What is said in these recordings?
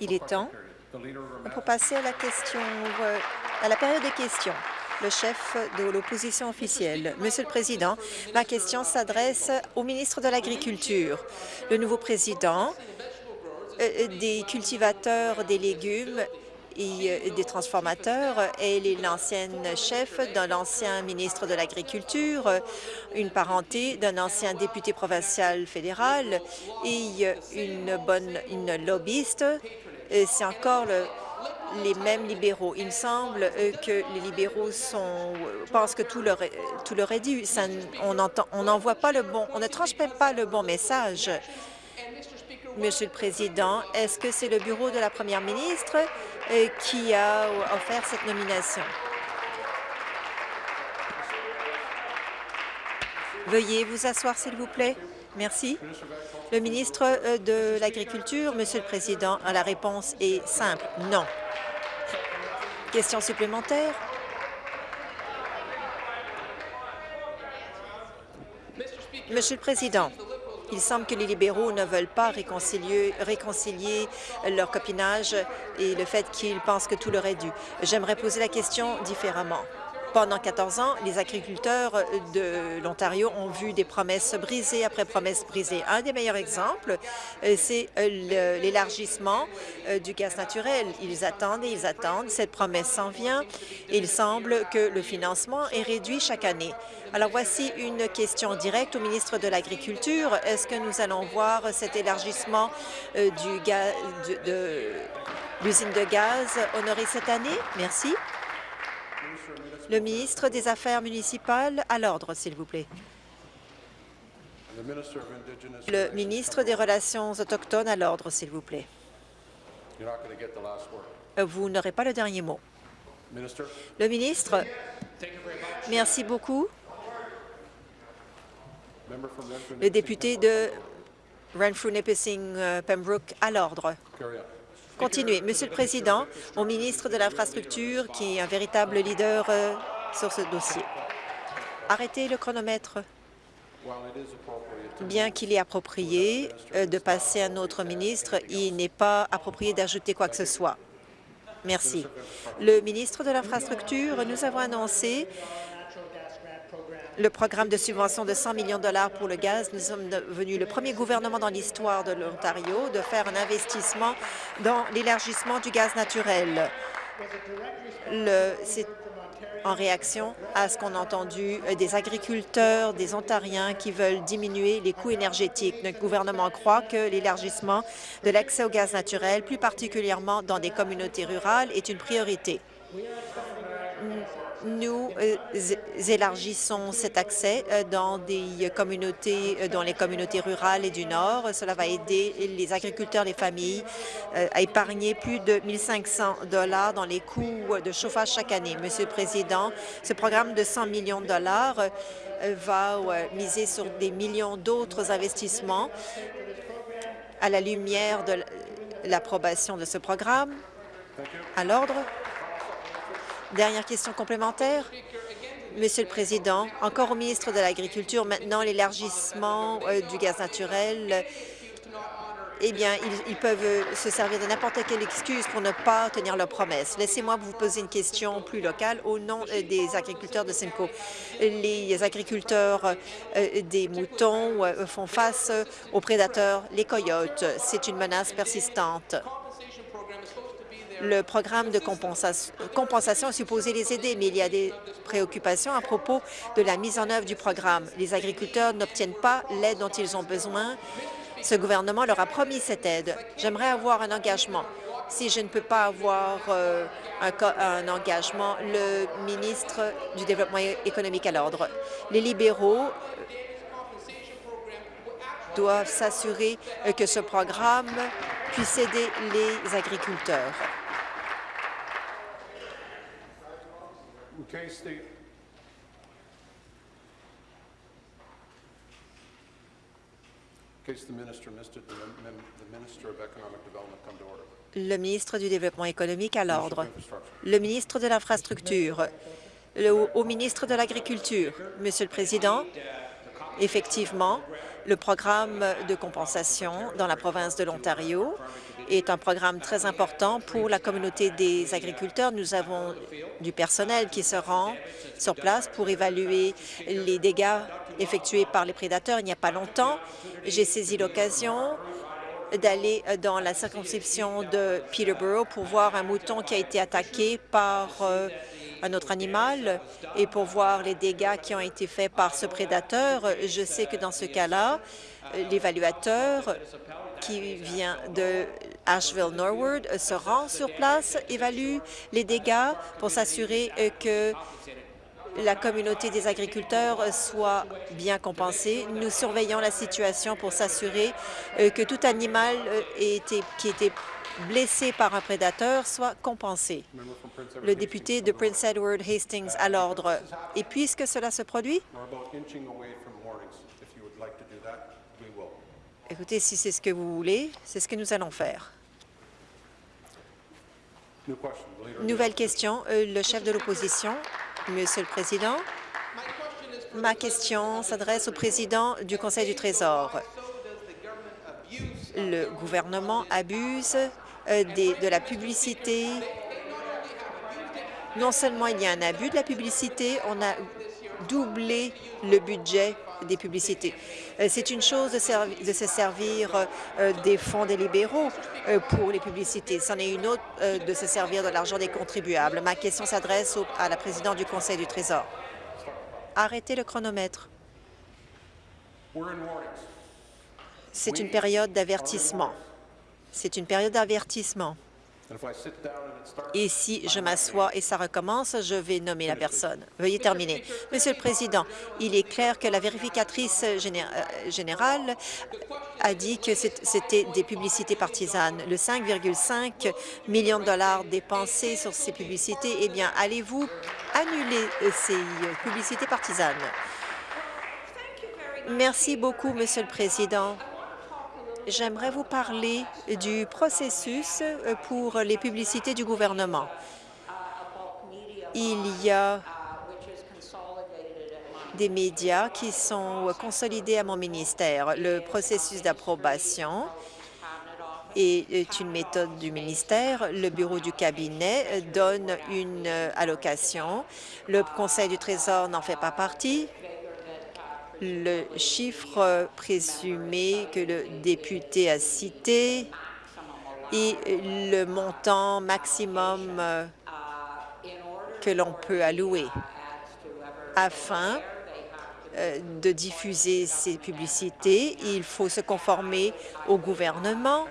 Il est temps pour passer à la question, euh, à la période des questions. Le chef de l'opposition officielle. Monsieur le Président, ma question s'adresse au ministre de l'Agriculture. Le nouveau président euh, des cultivateurs des légumes et des transformateurs. Elle est l'ancienne chef d'un ancien ministre de l'Agriculture, une parenté d'un ancien député provincial fédéral et une bonne une lobbyiste. C'est encore le, les mêmes libéraux. Il semble que les libéraux sont, pensent que tout leur, tout leur est dû. On n'envoie pas le bon, on ne transmet pas le bon message. Monsieur le Président, est-ce que c'est le bureau de la première ministre euh, qui a offert cette nomination? Veuillez vous asseoir, s'il vous plaît. Merci. Le ministre euh, de l'Agriculture, Monsieur le Président, la réponse est simple, non. Question supplémentaire? Monsieur le Président, il semble que les libéraux ne veulent pas réconcilier, réconcilier leur copinage et le fait qu'ils pensent que tout leur est dû. J'aimerais poser la question différemment. Pendant 14 ans, les agriculteurs de l'Ontario ont vu des promesses brisées après promesses brisées. Un des meilleurs exemples, euh, c'est euh, l'élargissement euh, du gaz naturel. Ils attendent et ils attendent. Cette promesse s'en vient. Il semble que le financement est réduit chaque année. Alors voici une question directe au ministre de l'Agriculture. Est-ce que nous allons voir cet élargissement du gaz, de, de l'usine de gaz honorée cette année? Merci. Le ministre des Affaires municipales, à l'ordre, s'il vous plaît. Le ministre des Relations autochtones, à l'ordre, s'il vous plaît. Vous n'aurez pas le dernier mot. Le ministre, merci beaucoup. Le député de Renfrew-Nipissing-Pembroke, à l'ordre. Continuez. Monsieur le Président, au ministre de l'Infrastructure, qui est un véritable leader euh, sur ce dossier. Arrêtez le chronomètre. Bien qu'il est approprié euh, de passer à un autre ministre, il n'est pas approprié d'ajouter quoi que ce soit. Merci. Le ministre de l'Infrastructure, nous avons annoncé le programme de subvention de 100 millions de dollars pour le gaz. Nous sommes devenus le premier gouvernement dans l'histoire de l'Ontario de faire un investissement dans l'élargissement du gaz naturel. C'est en réaction à ce qu'on a entendu des agriculteurs, des Ontariens qui veulent diminuer les coûts énergétiques. Notre gouvernement croit que l'élargissement de l'accès au gaz naturel, plus particulièrement dans des communautés rurales, est une priorité nous euh, élargissons cet accès euh, euh, dans les communautés rurales et du Nord. Cela va aider les agriculteurs, les familles à épargner plus de 1 500 dollars dans les coûts de chauffage chaque année. Monsieur le Président, ce programme de 100 millions de dollars va miser sur des millions d'autres investissements à la lumière de l'approbation de ce programme. À l'ordre. Dernière question complémentaire. Monsieur le Président, encore au ministre de l'Agriculture, maintenant l'élargissement euh, du gaz naturel, eh bien, ils, peuvent se servir de n'importe quelle excuse pour ne pas tenir leurs promesses. Laissez-moi vous poser une question plus locale au nom euh, des agriculteurs de Simcoe. Les agriculteurs euh, des moutons font face aux prédateurs, les coyotes. C'est une menace persistante le programme de compensation est supposé les aider, mais il y a des préoccupations à propos de la mise en œuvre du programme. Les agriculteurs n'obtiennent pas l'aide dont ils ont besoin. Ce gouvernement leur a promis cette aide. J'aimerais avoir un engagement. Si je ne peux pas avoir euh, un, engagement, le ministre du Développement économique à l'ordre. Les libéraux euh, doivent s'assurer que ce programme puisse aider les agriculteurs. Le ministre du Développement économique à l'ordre. Le ministre de l'Infrastructure. Au ministre de l'Agriculture. Monsieur le Président, effectivement, Le programme de compensation dans la province de l'Ontario est un programme très important pour la communauté des agriculteurs. Nous avons du personnel qui se rend sur place pour évaluer les dégâts effectués par les prédateurs. Il n'y a pas longtemps, j'ai saisi l'occasion d'aller dans la circonscription de Peterborough pour voir un mouton qui a été attaqué par euh, un autre animal et pour voir les dégâts qui ont été faits par ce prédateur. Je sais que dans ce cas-là, l'évaluateur qui vient de Asheville Norwood se rend sur place, évalue les dégâts pour s'assurer que la communauté des agriculteurs soit bien compensée. Nous surveillons la situation pour s'assurer euh, que tout animal euh, qui était blessé par un prédateur soit compensé. Le député de Prince Edward Hastings à l'ordre. Et puisque cela se produit, écoutez, si c'est ce que vous voulez, c'est ce que nous allons faire. Nouvelle question, euh, le chef de l'opposition. Monsieur le Président, ma question s'adresse au président du Conseil du Trésor. Le gouvernement abuse euh, de la publicité. Non seulement il y a un abus de la publicité, on a doublé le budget des publicités. Euh, c'est une chose de, se servir euh, des fonds des libéraux pour les publicités. C'en est une autre de se servir de l'argent des contribuables. Ma question s'adresse à la présidente du Conseil du Trésor. Arrêtez le chronomètre. C'est une période d'avertissement. C'est une période d'avertissement. Et si je m'assois et ça recommence, je vais nommer la personne. Veuillez terminer. Monsieur le Président, il est clair que la vérificatrice euh, générale a dit que c'était des publicités partisanes. Le 5,5 millions de dollars dépensés sur ces publicités, eh bien, allez-vous annuler euh, ces euh, publicités partisanes? Merci beaucoup, Monsieur le Président. J'aimerais vous parler du processus euh, pour les publicités du gouvernement. Il y a des médias qui sont consolidés à mon ministère. Le processus d'approbation est une méthode du ministère. Le bureau du cabinet donne une allocation. Le Conseil du Trésor n'en fait pas partie le chiffre présumé que le député a cité et le montant maximum que l'on peut allouer afin euh, de diffuser ces publicités. Il faut se conformer au gouvernement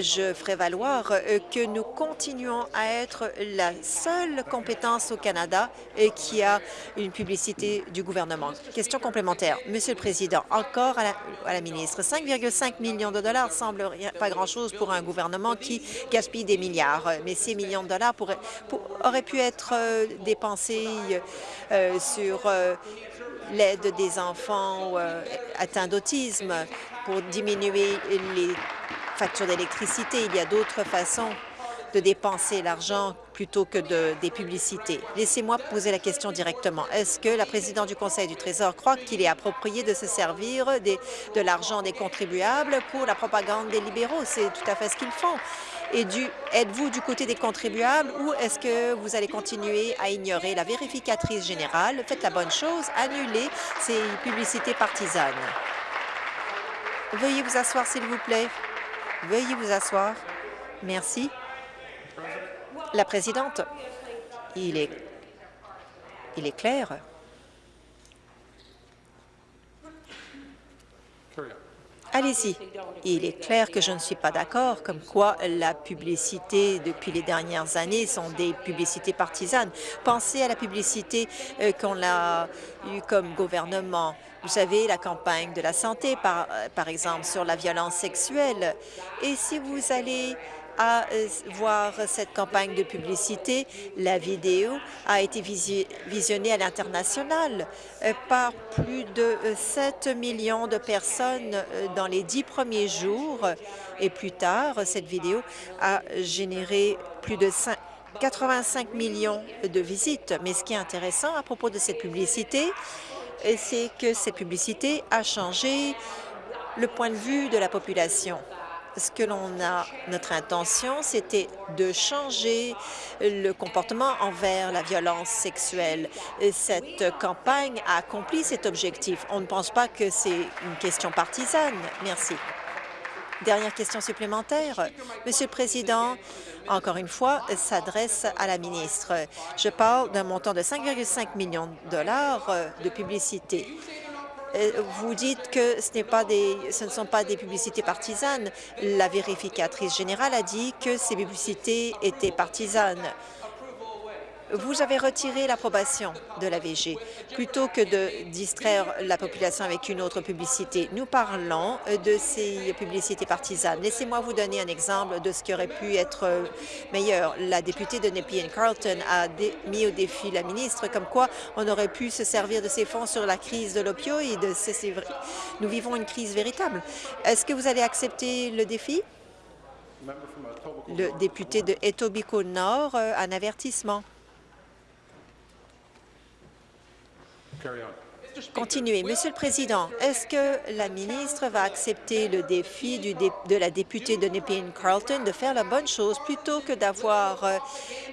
je ferai valoir euh, que nous continuons à être la seule compétence au Canada euh, qui a une publicité du gouvernement. Question complémentaire. Monsieur le Président, encore à la, ministre, 5,5 millions de dollars semble pas grand-chose pour un gouvernement qui gaspille des milliards, mais ces millions de dollars auraient pu être euh, dépensés sur l'aide des enfants atteints d'autisme pour diminuer les facture d'électricité. Il y a d'autres façons de dépenser l'argent plutôt que de, des publicités. Laissez-moi poser la question directement. Est-ce que la présidente du Conseil du Trésor croit qu'il est approprié de se servir de l'argent des contribuables pour la propagande des libéraux? C'est tout à fait ce qu'ils font. Et êtes-vous du côté des contribuables ou est-ce que vous allez continuer à ignorer la vérificatrice générale? Faites la bonne chose, annulez ces publicités partisanes. Veuillez vous asseoir, s'il vous plaît. Veuillez vous asseoir. Merci. La présidente, il est, clair. Allez-y. Il est clair que je ne suis pas d'accord, comme quoi la publicité depuis les dernières années sont des publicités partisanes. Pensez à la publicité euh, qu'on a eue comme gouvernement vous savez, la campagne de la santé, par, euh, par exemple, sur la violence sexuelle. Et si vous allez euh, voir cette campagne de publicité, la vidéo a été visionnée à l'international euh, par plus de 7 millions de personnes dans les dix premiers jours. Et plus tard, cette vidéo a généré plus de 85 millions de visites. Mais ce qui est intéressant à propos de cette publicité, c'est que cette publicité a changé le point de vue de la population ce que l'on a, notre intention, c'était de changer le comportement envers la violence sexuelle. cette campagne a accompli cet objectif. On ne pense pas que c'est une question partisane. Merci. Dernière question supplémentaire. Monsieur le Président, encore une fois, s'adresse à la ministre. Je parle d'un montant de 5,5 millions de dollars de publicité. Euh, vous dites que ce, ce ne sont pas des publicités partisanes. La vérificatrice générale a dit que ces publicités étaient partisanes vous avez retiré l'approbation de la VG plutôt que de distraire la population avec une autre publicité. Nous parlons de ces publicités partisanes. Laissez-moi vous donner un exemple de ce qui aurait pu être meilleur. La députée de Nepean Carlton a mis au défi la ministre comme quoi on aurait pu se servir de ces fonds sur la crise de l'opioïde. Nous vivons une crise véritable. Est-ce que vous allez accepter le défi? Le député de Etobicoke Nord, euh, un avertissement. Continuez. Monsieur le Président, est-ce que la ministre va accepter le défi de la députée de Nepean Carlton de faire la bonne chose plutôt que d'avoir euh,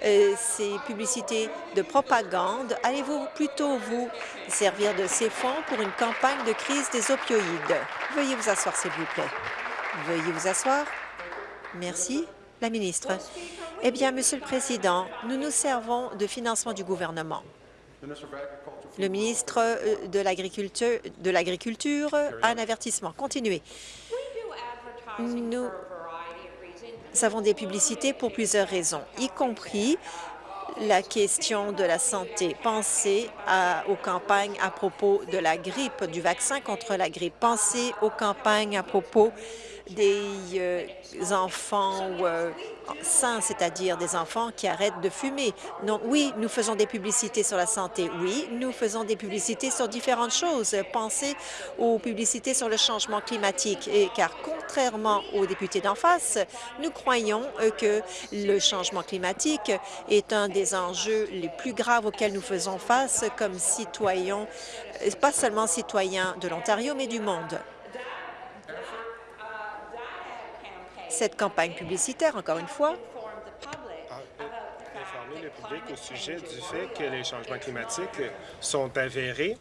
euh, ces publicités de propagande? Allez-vous plutôt vous servir de ces fonds pour une campagne de crise des opioïdes? Veuillez vous asseoir, s'il vous plaît. Veuillez vous asseoir. Merci. La ministre. Eh bien, Monsieur le Président, nous nous servons de financement du gouvernement. Le ministre euh, de l'Agriculture un avertissement. Continuez. Nous avons des publicités pour plusieurs raisons, y compris la question de la santé. Pensez aux campagnes à propos de la grippe, du vaccin contre la grippe. Pensez aux campagnes à propos des euh, enfants euh, sains, c'est-à-dire des enfants qui arrêtent de fumer. Non, oui, nous faisons des publicités sur la santé. Oui, nous faisons des publicités sur différentes choses. Pensez aux publicités sur le changement climatique, et, car contrairement aux députés d'en face, nous croyons euh, que le changement climatique est un des enjeux les plus graves auxquels nous faisons face comme citoyens, pas seulement citoyens de l'Ontario, mais du monde. Cette campagne publicitaire, encore une fois, informer le public au sujet du fait que les changements climatiques sont avérés.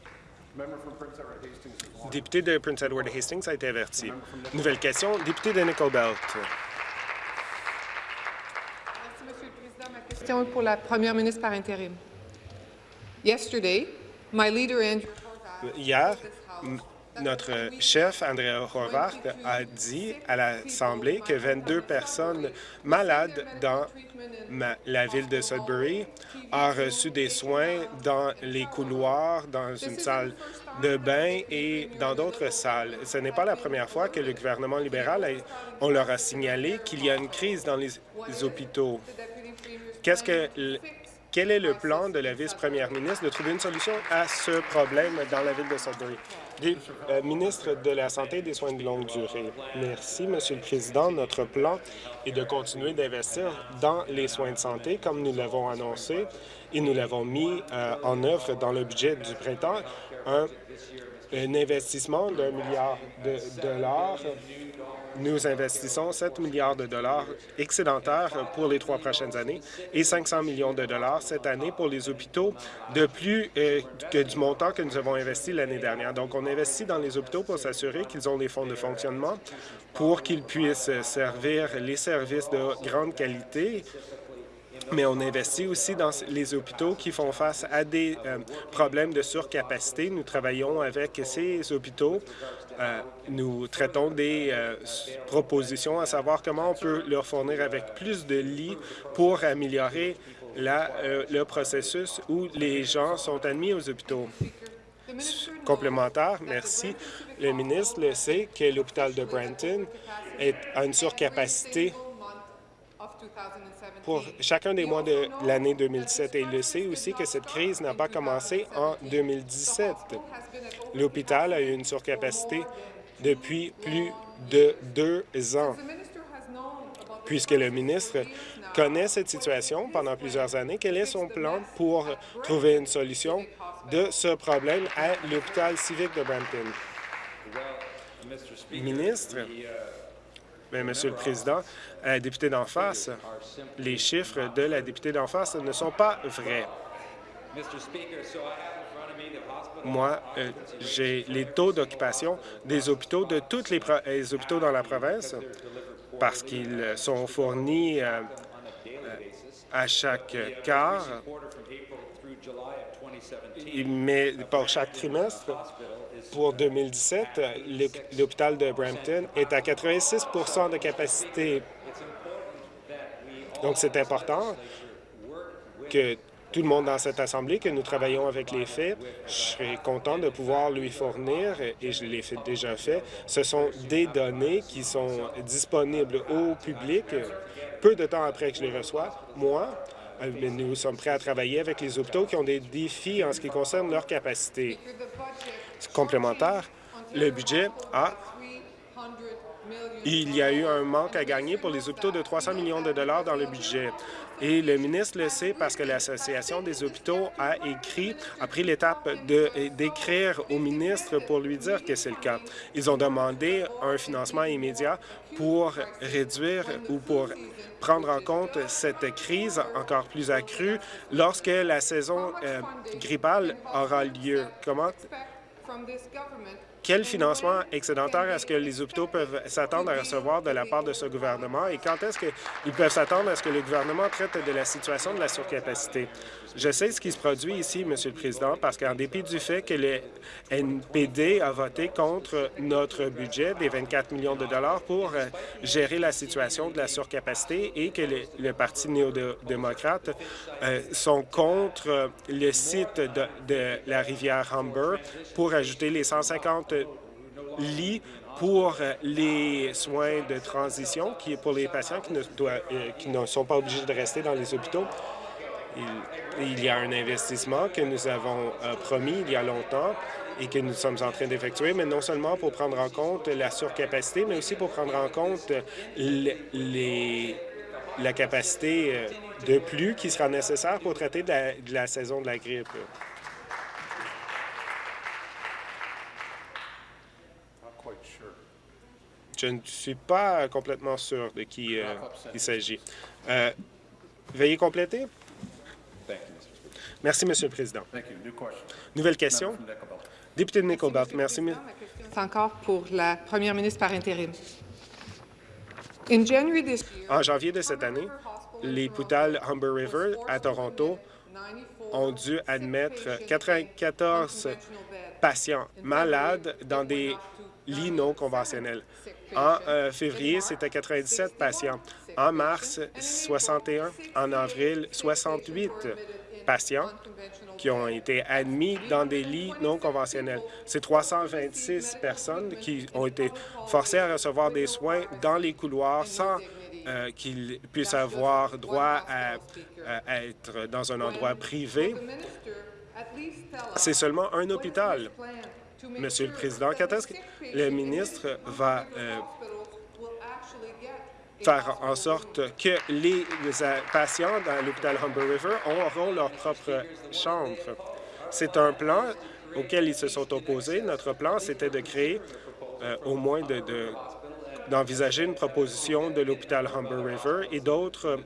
Député de Prince Edward Hastings a été averti. Nouvelle question, député de Nickel Belt. Merci, Monsieur le Président. Ma question est pour la première ministre par intérim. Yesterday, my leader Andrew Hier, notre chef, André Horvath, a dit à l'Assemblée que 22 personnes malades dans la ville de Sudbury ont reçu des soins dans les couloirs, dans une salle de bain et dans d'autres salles. Ce n'est pas la première fois que le gouvernement libéral, on leur a signalé qu'il y a une crise dans les hôpitaux. Qu'est-ce que quel est le plan de la vice-première ministre de trouver une solution à ce problème dans la ville de Sudbury? Euh, ministre de la Santé et des soins de longue durée. Merci, Monsieur le Président. Notre plan est de continuer d'investir dans les soins de santé, comme nous l'avons annoncé, et nous l'avons mis euh, en œuvre dans le budget du printemps, un, un investissement d'un milliard de dollars nous investissons 7 milliards de dollars excédentaires pour les trois prochaines années et 500 millions de dollars cette année pour les hôpitaux de plus euh, que du montant que nous avons investi l'année dernière. Donc, on investit dans les hôpitaux pour s'assurer qu'ils ont les fonds de fonctionnement pour qu'ils puissent servir les services de grande qualité mais on investit aussi dans les hôpitaux qui font face à des euh, problèmes de surcapacité. Nous travaillons avec ces hôpitaux. Euh, nous traitons des euh, propositions à savoir comment on peut leur fournir avec plus de lits pour améliorer le processus où les gens sont admis aux hôpitaux. Complémentaire, merci. Le ministre le sait que l'hôpital de Brenton est, a une surcapacité pour chacun des mois de l'année 2017. Et il le sait aussi que cette crise n'a pas commencé en 2017. L'hôpital a eu une surcapacité depuis plus de deux ans. puisque le ministre connaît cette situation pendant plusieurs années. Quel est son plan pour trouver une solution de ce problème à l'hôpital civique de Brampton? Ministre, Bien, Monsieur le Président, la députée d'en face, les chiffres de la députée d'en face ne sont pas vrais. Moi, euh, j'ai les taux d'occupation des hôpitaux de tous les, les, hôpitaux dans la province parce qu'ils sont fournis euh, euh, à chaque quart, mais pour chaque trimestre. Pour 2017, l'hôpital de Brampton est à 86% de capacité. Donc, c'est important que tout le monde dans cette Assemblée, que nous travaillons avec les faits. Je serais content de pouvoir lui fournir, et je l'ai déjà fait, ce sont des données qui sont disponibles au public peu de temps après que je les reçois. Moi, nous sommes prêts à travailler avec les hôpitaux qui ont des défis en ce qui concerne leur capacité. Complémentaire, le budget a il y a eu un manque à gagner pour les hôpitaux de 300 millions de dollars dans le budget. Et le ministre le sait parce que l'Association des hôpitaux a écrit, a pris l'étape d'écrire au ministre pour lui dire que c'est le cas. Ils ont demandé un financement immédiat pour réduire ou pour prendre en compte cette crise encore plus accrue lorsque la saison euh, grippale aura lieu. Comment? Quel financement excédentaire est-ce que les hôpitaux peuvent s'attendre à recevoir de la part de ce gouvernement et quand est-ce qu'ils peuvent s'attendre à ce que le gouvernement traite de la situation de la surcapacité? Je sais ce qui se produit ici, Monsieur le Président, parce qu'en dépit du fait que le NPD a voté contre notre budget des 24 millions de dollars pour euh, gérer la situation de la surcapacité et que le, Parti néo-démocrate euh, sont contre le site de, la rivière Humber pour ajouter les 150 lits pour les soins de transition, qui est pour les patients euh, qui ne sont pas obligés de rester dans les hôpitaux. Il, y a un investissement que nous avons euh, promis il y a longtemps et que nous sommes en train d'effectuer, mais non seulement pour prendre en compte la surcapacité, mais aussi pour prendre en compte la capacité euh, de plus qui sera nécessaire pour traiter de la saison de la grippe. Je ne suis pas complètement sûr de qui euh, il s'agit. Veuillez compléter. Merci, Monsieur le Président. Nouvelle question? Député de Nickelbelt, merci. C'est encore pour la première ministre par intérim. En janvier de cette année, l'hôpital Humber River à Toronto ont dû admettre 94 patients malades dans des lits non conventionnels. En euh, février, c'était 97 patients. En mars, 61. En avril, 68 patients qui ont été admis dans des lits non conventionnels. C'est 326 personnes qui ont été forcées à recevoir des soins dans les couloirs sans euh, qu'ils puissent avoir droit à, être dans un endroit privé. C'est seulement un hôpital. Monsieur le Président, quand est-ce que le ministre va euh, faire en sorte que les, patients dans l'hôpital Humber River auront leur propre chambre? C'est un plan auquel ils se sont opposés. Notre plan, c'était de créer euh, au moins de d'envisager une proposition de l'hôpital Humber River et d'autres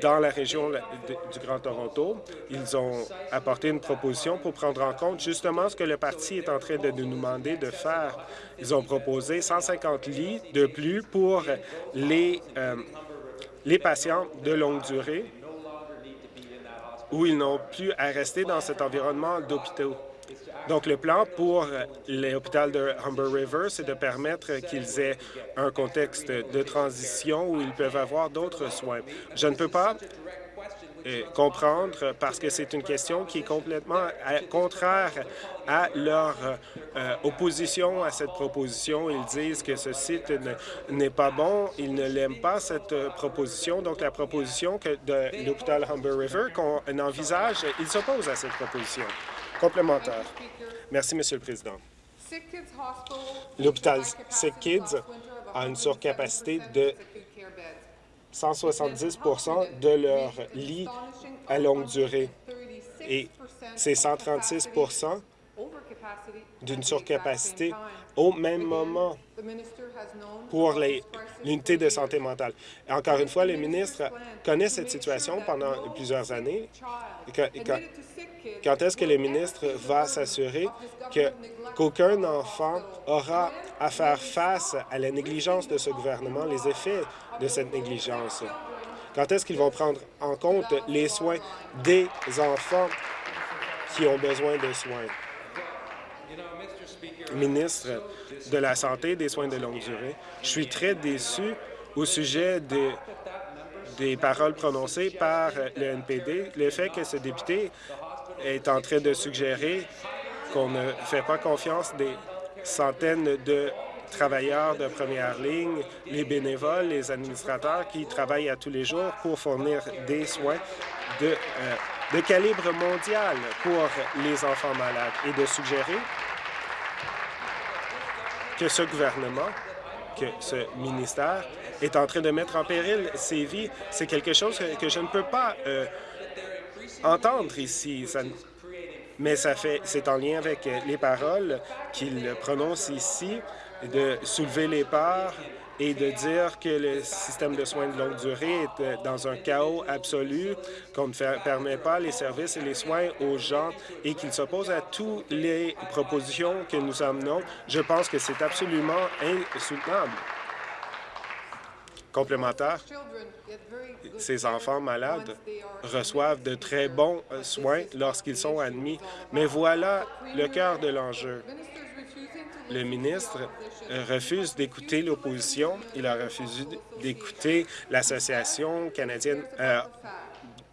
dans la région du Grand Toronto. Ils ont apporté une proposition pour prendre en compte justement ce que le parti est en train de nous demander de faire. Ils ont proposé 150 lits de plus pour les, euh, les patients de longue durée où ils n'ont plus à rester dans cet environnement d'hôpitaux. Donc, le plan pour l'hôpital de Humber River, c'est de permettre qu'ils aient un contexte de transition où ils peuvent avoir d'autres soins. Je ne peux pas euh, comprendre parce que c'est une question qui est complètement euh, contraire à leur euh, opposition à cette proposition. Ils disent que ce site n'est pas bon, ils ne l'aiment pas, cette proposition. Donc, la proposition que de l'hôpital Humber River qu'on envisage, ils s'opposent à cette proposition. Complémentaire. Merci, Monsieur le Président. L'hôpital Sick Kids a une surcapacité de 170% de leurs lits à longue durée. Et c'est 136 d'une surcapacité au même moment pour l'unité de santé mentale. encore une fois, le ministre connaît cette situation pendant plusieurs années. Quand, est-ce que le ministre va s'assurer qu'aucun enfant aura à faire face à la négligence de ce gouvernement, les effets de cette négligence? Quand est-ce qu'ils vont prendre en compte les soins des enfants qui ont besoin de soins? Ministre de la Santé et des soins de longue durée, je suis très déçu au sujet des paroles prononcées par le NPD, le fait que ce député est en train de suggérer qu'on ne fait pas confiance des centaines de travailleurs de première ligne, les bénévoles, les administrateurs qui travaillent à tous les jours pour fournir des soins de, euh, de calibre mondial pour les enfants malades et de suggérer que ce gouvernement, que ce ministère est en train de mettre en péril ses vies. C'est quelque chose que je ne peux pas euh, entendre ici. mais ça fait, c'est en lien avec les paroles qu'il prononce ici de soulever les parts et de dire que le système de soins de longue durée est euh, dans un chaos absolu, qu'on ne permet pas les services et les soins aux gens et qu'il s'oppose à toutes les propositions que nous amenons, je pense que c'est absolument insoutenable. Complémentaire, ces enfants malades reçoivent de très bons euh, soins lorsqu'ils sont admis, mais voilà le cœur de l'enjeu. Le ministre euh, refuse d'écouter l'opposition. Il a refusé d'écouter l'Association canadienne euh,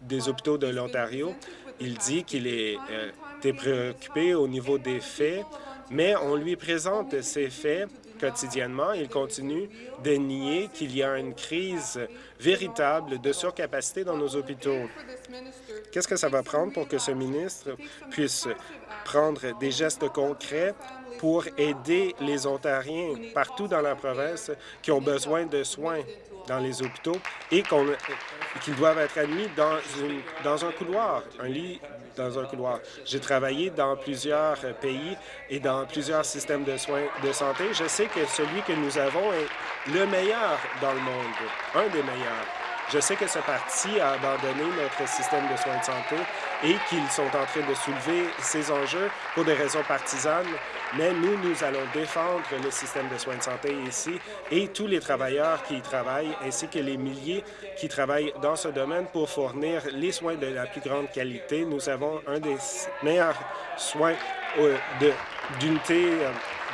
des hôpitaux de l'Ontario. Il dit qu'il est euh, préoccupé au niveau des faits, mais on lui présente ces faits quotidiennement. Il continue de nier qu'il y a une crise véritable de surcapacité dans nos hôpitaux. Qu'est-ce que ça va prendre pour que ce ministre puisse prendre des gestes concrets pour aider les Ontariens partout dans la province qui ont besoin de soins? Dans les hôpitaux et qu'ils doivent être admis dans, une, dans un couloir, un lit dans un couloir. J'ai travaillé dans plusieurs pays et dans plusieurs systèmes de soins de santé. Je sais que celui que nous avons est le meilleur dans le monde, un des meilleurs. Je sais que ce parti a abandonné notre système de soins de santé et qu'ils sont en train de soulever ces enjeux pour des raisons partisanes, mais nous, nous allons défendre le système de soins de santé ici et tous les travailleurs qui y travaillent, ainsi que les milliers qui travaillent dans ce domaine pour fournir les soins de la plus grande qualité. Nous avons un des meilleurs soins euh, d'unité euh,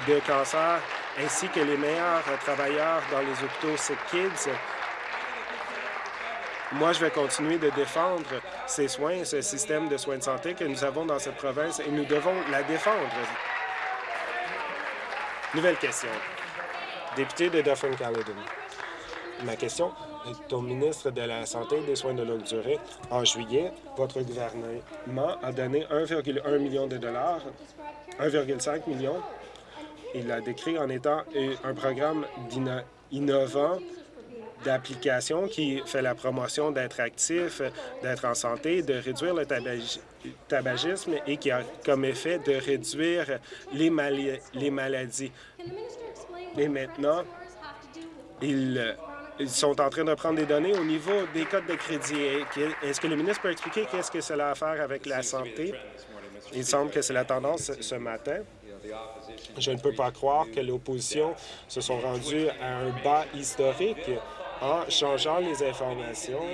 de cancer, ainsi que les meilleurs travailleurs dans les hôpitaux Sick Kids, moi, je vais continuer de défendre ces soins, ce système de soins de santé que nous avons dans cette province et nous devons la défendre. Nouvelle question. Député de Dufferin-Caledon. Ma question est au ministre de la Santé et des soins de longue durée. En juillet, votre gouvernement a donné 1,1 million de dollars, 1,5 million. Il l'a décrit en étant un programme innovant d'application qui fait la promotion d'être actif, d'être en santé, de réduire le tabagisme et qui a comme effet de réduire les, maladies. Et maintenant, ils, sont en train de prendre des données au niveau des codes de crédit. Est-ce que le ministre peut expliquer qu'est-ce que cela a à faire avec la santé? Il semble que c'est la tendance ce matin. Je ne peux pas croire que l'opposition se sont rendus à un bas historique en changeant les informations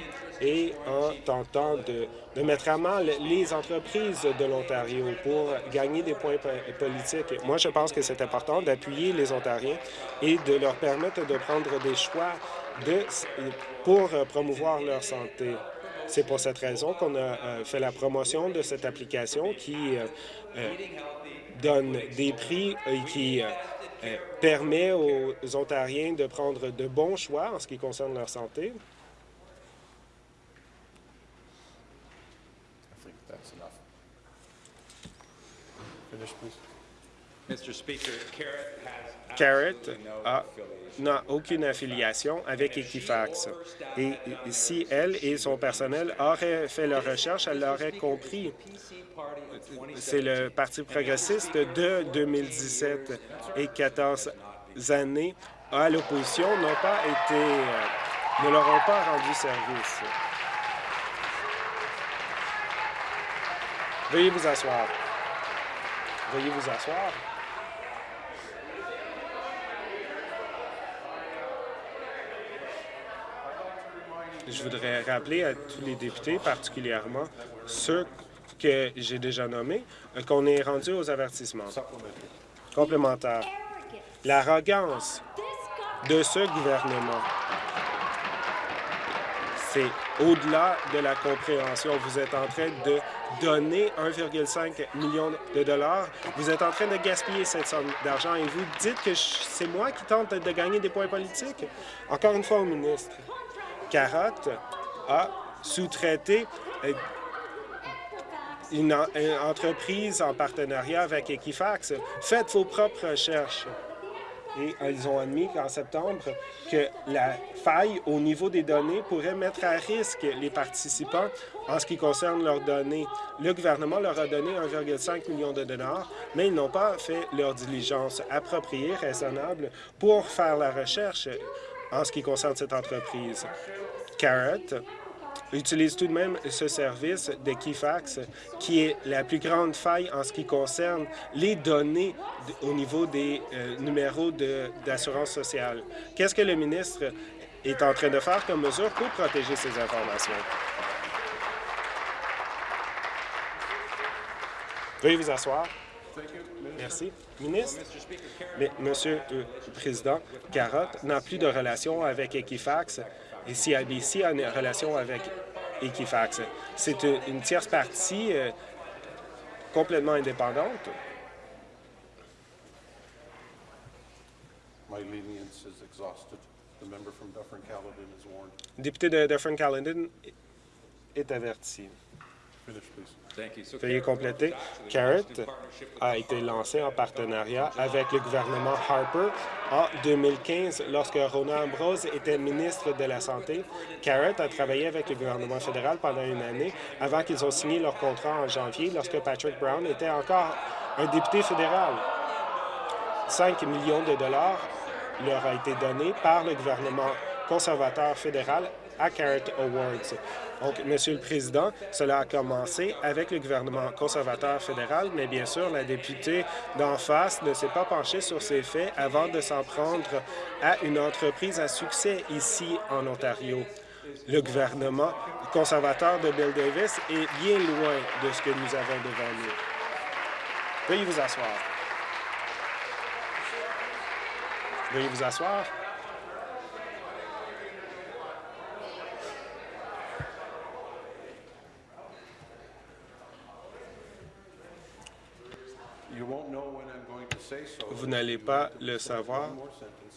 et en tentant de, mettre à mal les entreprises de l'Ontario pour gagner des points politiques. Moi, je pense que c'est important d'appuyer les Ontariens et de leur permettre de prendre des choix de, pour promouvoir leur santé. C'est pour cette raison qu'on a euh, fait la promotion de cette application qui euh, euh, donne des prix et qui permet aux Ontariens de prendre de bons choix en ce qui concerne leur santé. Carrot n'a aucune affiliation avec Equifax. Et si elle et son personnel auraient fait leur recherche, elle l'aurait compris. C'est le Parti progressiste de 2017 et 14 années à l'opposition n'ont pas été, euh, ne leur ont pas rendu service. Veuillez vous asseoir. Veuillez vous asseoir. Je voudrais rappeler à tous les députés, particulièrement ceux que j'ai déjà nommés, qu'on est rendu aux avertissements complémentaires. L'arrogance de ce gouvernement, c'est au-delà de la compréhension. Vous êtes en train de donner 1,5 million de dollars. Vous êtes en train de gaspiller cette somme d'argent et vous dites que c'est moi qui tente de gagner des points politiques. Encore une fois au ministre, Carotte a sous-traité euh, une, entreprise en partenariat avec Equifax. Faites vos propres recherches. Et ils ont admis qu'en septembre, que la faille au niveau des données pourrait mettre à risque les participants en ce qui concerne leurs données. Le gouvernement leur a donné 1,5 million de dollars, mais ils n'ont pas fait leur diligence appropriée, raisonnable, pour faire la recherche en ce qui concerne cette entreprise. Carrot utilise tout de même ce service de Kifax, qui est la plus grande faille en ce qui concerne les données au niveau des euh, numéros d'assurance sociale. Qu'est-ce que le ministre est en train de faire comme mesure pour protéger ces informations? Veuillez vous asseoir. Merci. Ministre, mais, Monsieur le Président, Carotte n'a plus de relation avec Equifax et CIBC a une relation avec Equifax. C'est une tierce partie euh, complètement indépendante. Le député de Dufferin-Caledon est averti. Veuillez compléter. CARET a été lancé en partenariat avec le gouvernement Harper en 2015 lorsque Rona Ambrose était ministre de la Santé. CARET a travaillé avec le gouvernement fédéral pendant une année avant qu'ils ont signé leur contrat en janvier lorsque Patrick Brown était encore un député fédéral. 5 millions de dollars leur a été donné par le gouvernement conservateur fédéral à Carrot Awards. Donc, Monsieur le Président, cela a commencé avec le gouvernement conservateur fédéral, mais bien sûr, la députée d'en face ne s'est pas penchée sur ces faits avant de s'en prendre à une entreprise à succès ici en Ontario. Le gouvernement conservateur de Bill Davis est bien loin de ce que nous avons devant nous. Veuillez vous asseoir. Veuillez vous asseoir. Vous n'allez pas le savoir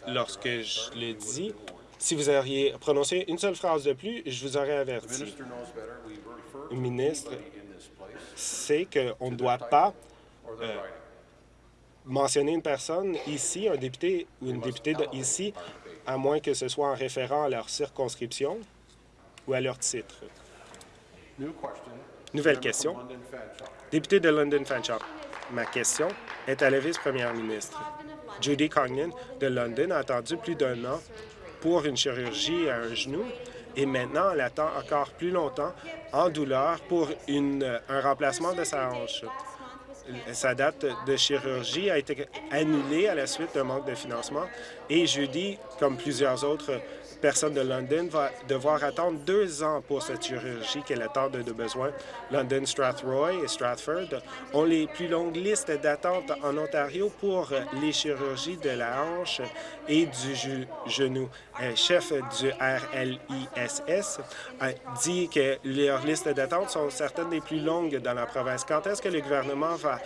lorsque je le dis. Si vous auriez prononcé une seule phrase de plus, je vous aurais averti. Le ministre sait qu'on ne doit pas euh, mentionner une personne ici, un député ou une députée ici, à moins que ce soit en référant à leur circonscription ou à leur titre. Nouvelle question. Député de London Fanshawe. Ma question est à la vice-première ministre. Judy Cognan de London a attendu plus d'un an pour une chirurgie à un genou et maintenant elle attend encore plus longtemps en douleur pour une, un remplacement de sa hanche. Sa date de chirurgie a été annulée à la suite d'un manque de financement et Judy, comme plusieurs autres personne de London va devoir attendre deux ans pour cette chirurgie qu'elle attend de, besoin. London, Strathroy et Stratford ont les plus longues listes d'attente en Ontario pour les chirurgies de la hanche et du genou. Un chef du RLISS a dit que leurs listes d'attente sont certaines des plus longues dans la province. Quand est-ce que le gouvernement va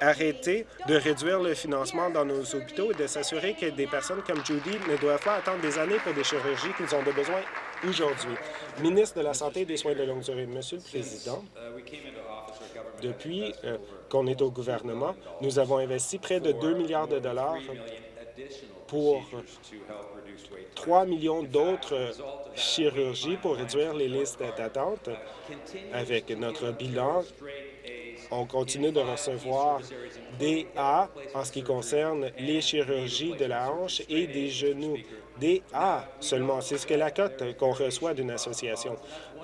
arrêter de réduire le financement dans nos hôpitaux et de s'assurer que des personnes comme Judy ne doivent pas attendre des années pour des chirurgies qu'ils ont besoin aujourd'hui. Ministre de la Santé et des Soins de longue durée, Monsieur le Président, Depuis euh, qu'on est au gouvernement, nous avons investi près de 2 milliards de dollars pour 3 millions d'autres chirurgies pour réduire les listes d'attente. Avec notre bilan, on continue de recevoir des A en ce qui concerne les chirurgies de la hanche et des genoux. Des A seulement, c'est ce que la cote qu'on reçoit d'une association.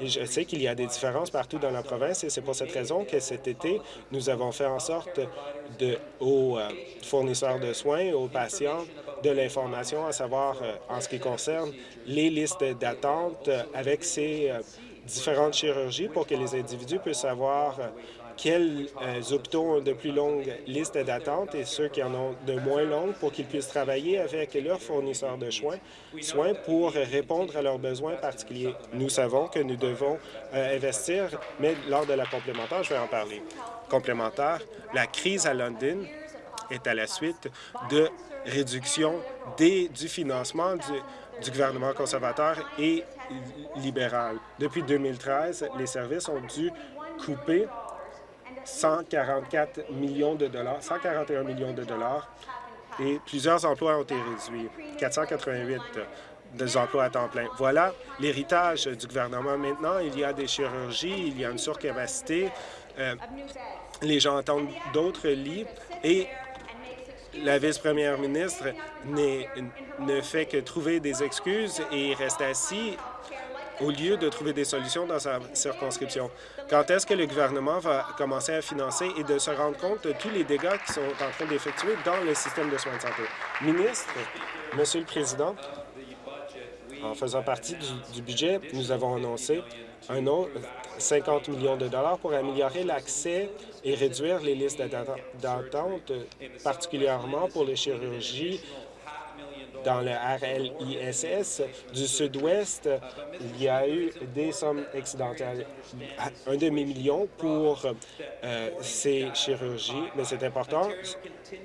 Je sais qu'il y a des différences partout dans la province et c'est pour cette raison que cet été, nous avons fait en sorte de, aux euh, fournisseurs de soins, aux patients, de l'information, à savoir euh, en ce qui concerne les listes d'attente avec ces euh, différentes chirurgies pour que les individus puissent savoir quels euh, hôpitaux ont de plus longues listes d'attente et ceux qui en ont de moins longues pour qu'ils puissent travailler avec leurs fournisseurs de soins, soins pour répondre à leurs besoins particuliers. Nous savons que nous devons euh, investir, mais lors de la complémentaire, je vais en parler. Complémentaire, la crise à London est à la suite de réduction du financement du gouvernement conservateur et libéral. Depuis 2013, les services ont dû couper 144 millions de dollars, 141 millions de dollars et plusieurs emplois ont été réduits, 488 des emplois à temps plein. Voilà l'héritage du gouvernement. Maintenant, il y a des chirurgies, il y a une surcapacité, euh, les gens attendent d'autres lits et la vice-première ministre ne fait que trouver des excuses et reste assis au lieu de trouver des solutions dans sa circonscription. Quand est-ce que le gouvernement va commencer à financer et de se rendre compte de tous les dégâts qui sont en train d'effectuer dans le système de soins de santé? Ministre, Monsieur le Président, en faisant partie du, budget, nous avons annoncé un autre 50 millions de dollars pour améliorer l'accès et réduire les listes d'attente, particulièrement pour les chirurgies dans le RLISS du Sud-Ouest, il y a eu des sommes accidentelles, un demi-million pour euh, ces chirurgies, mais c'est important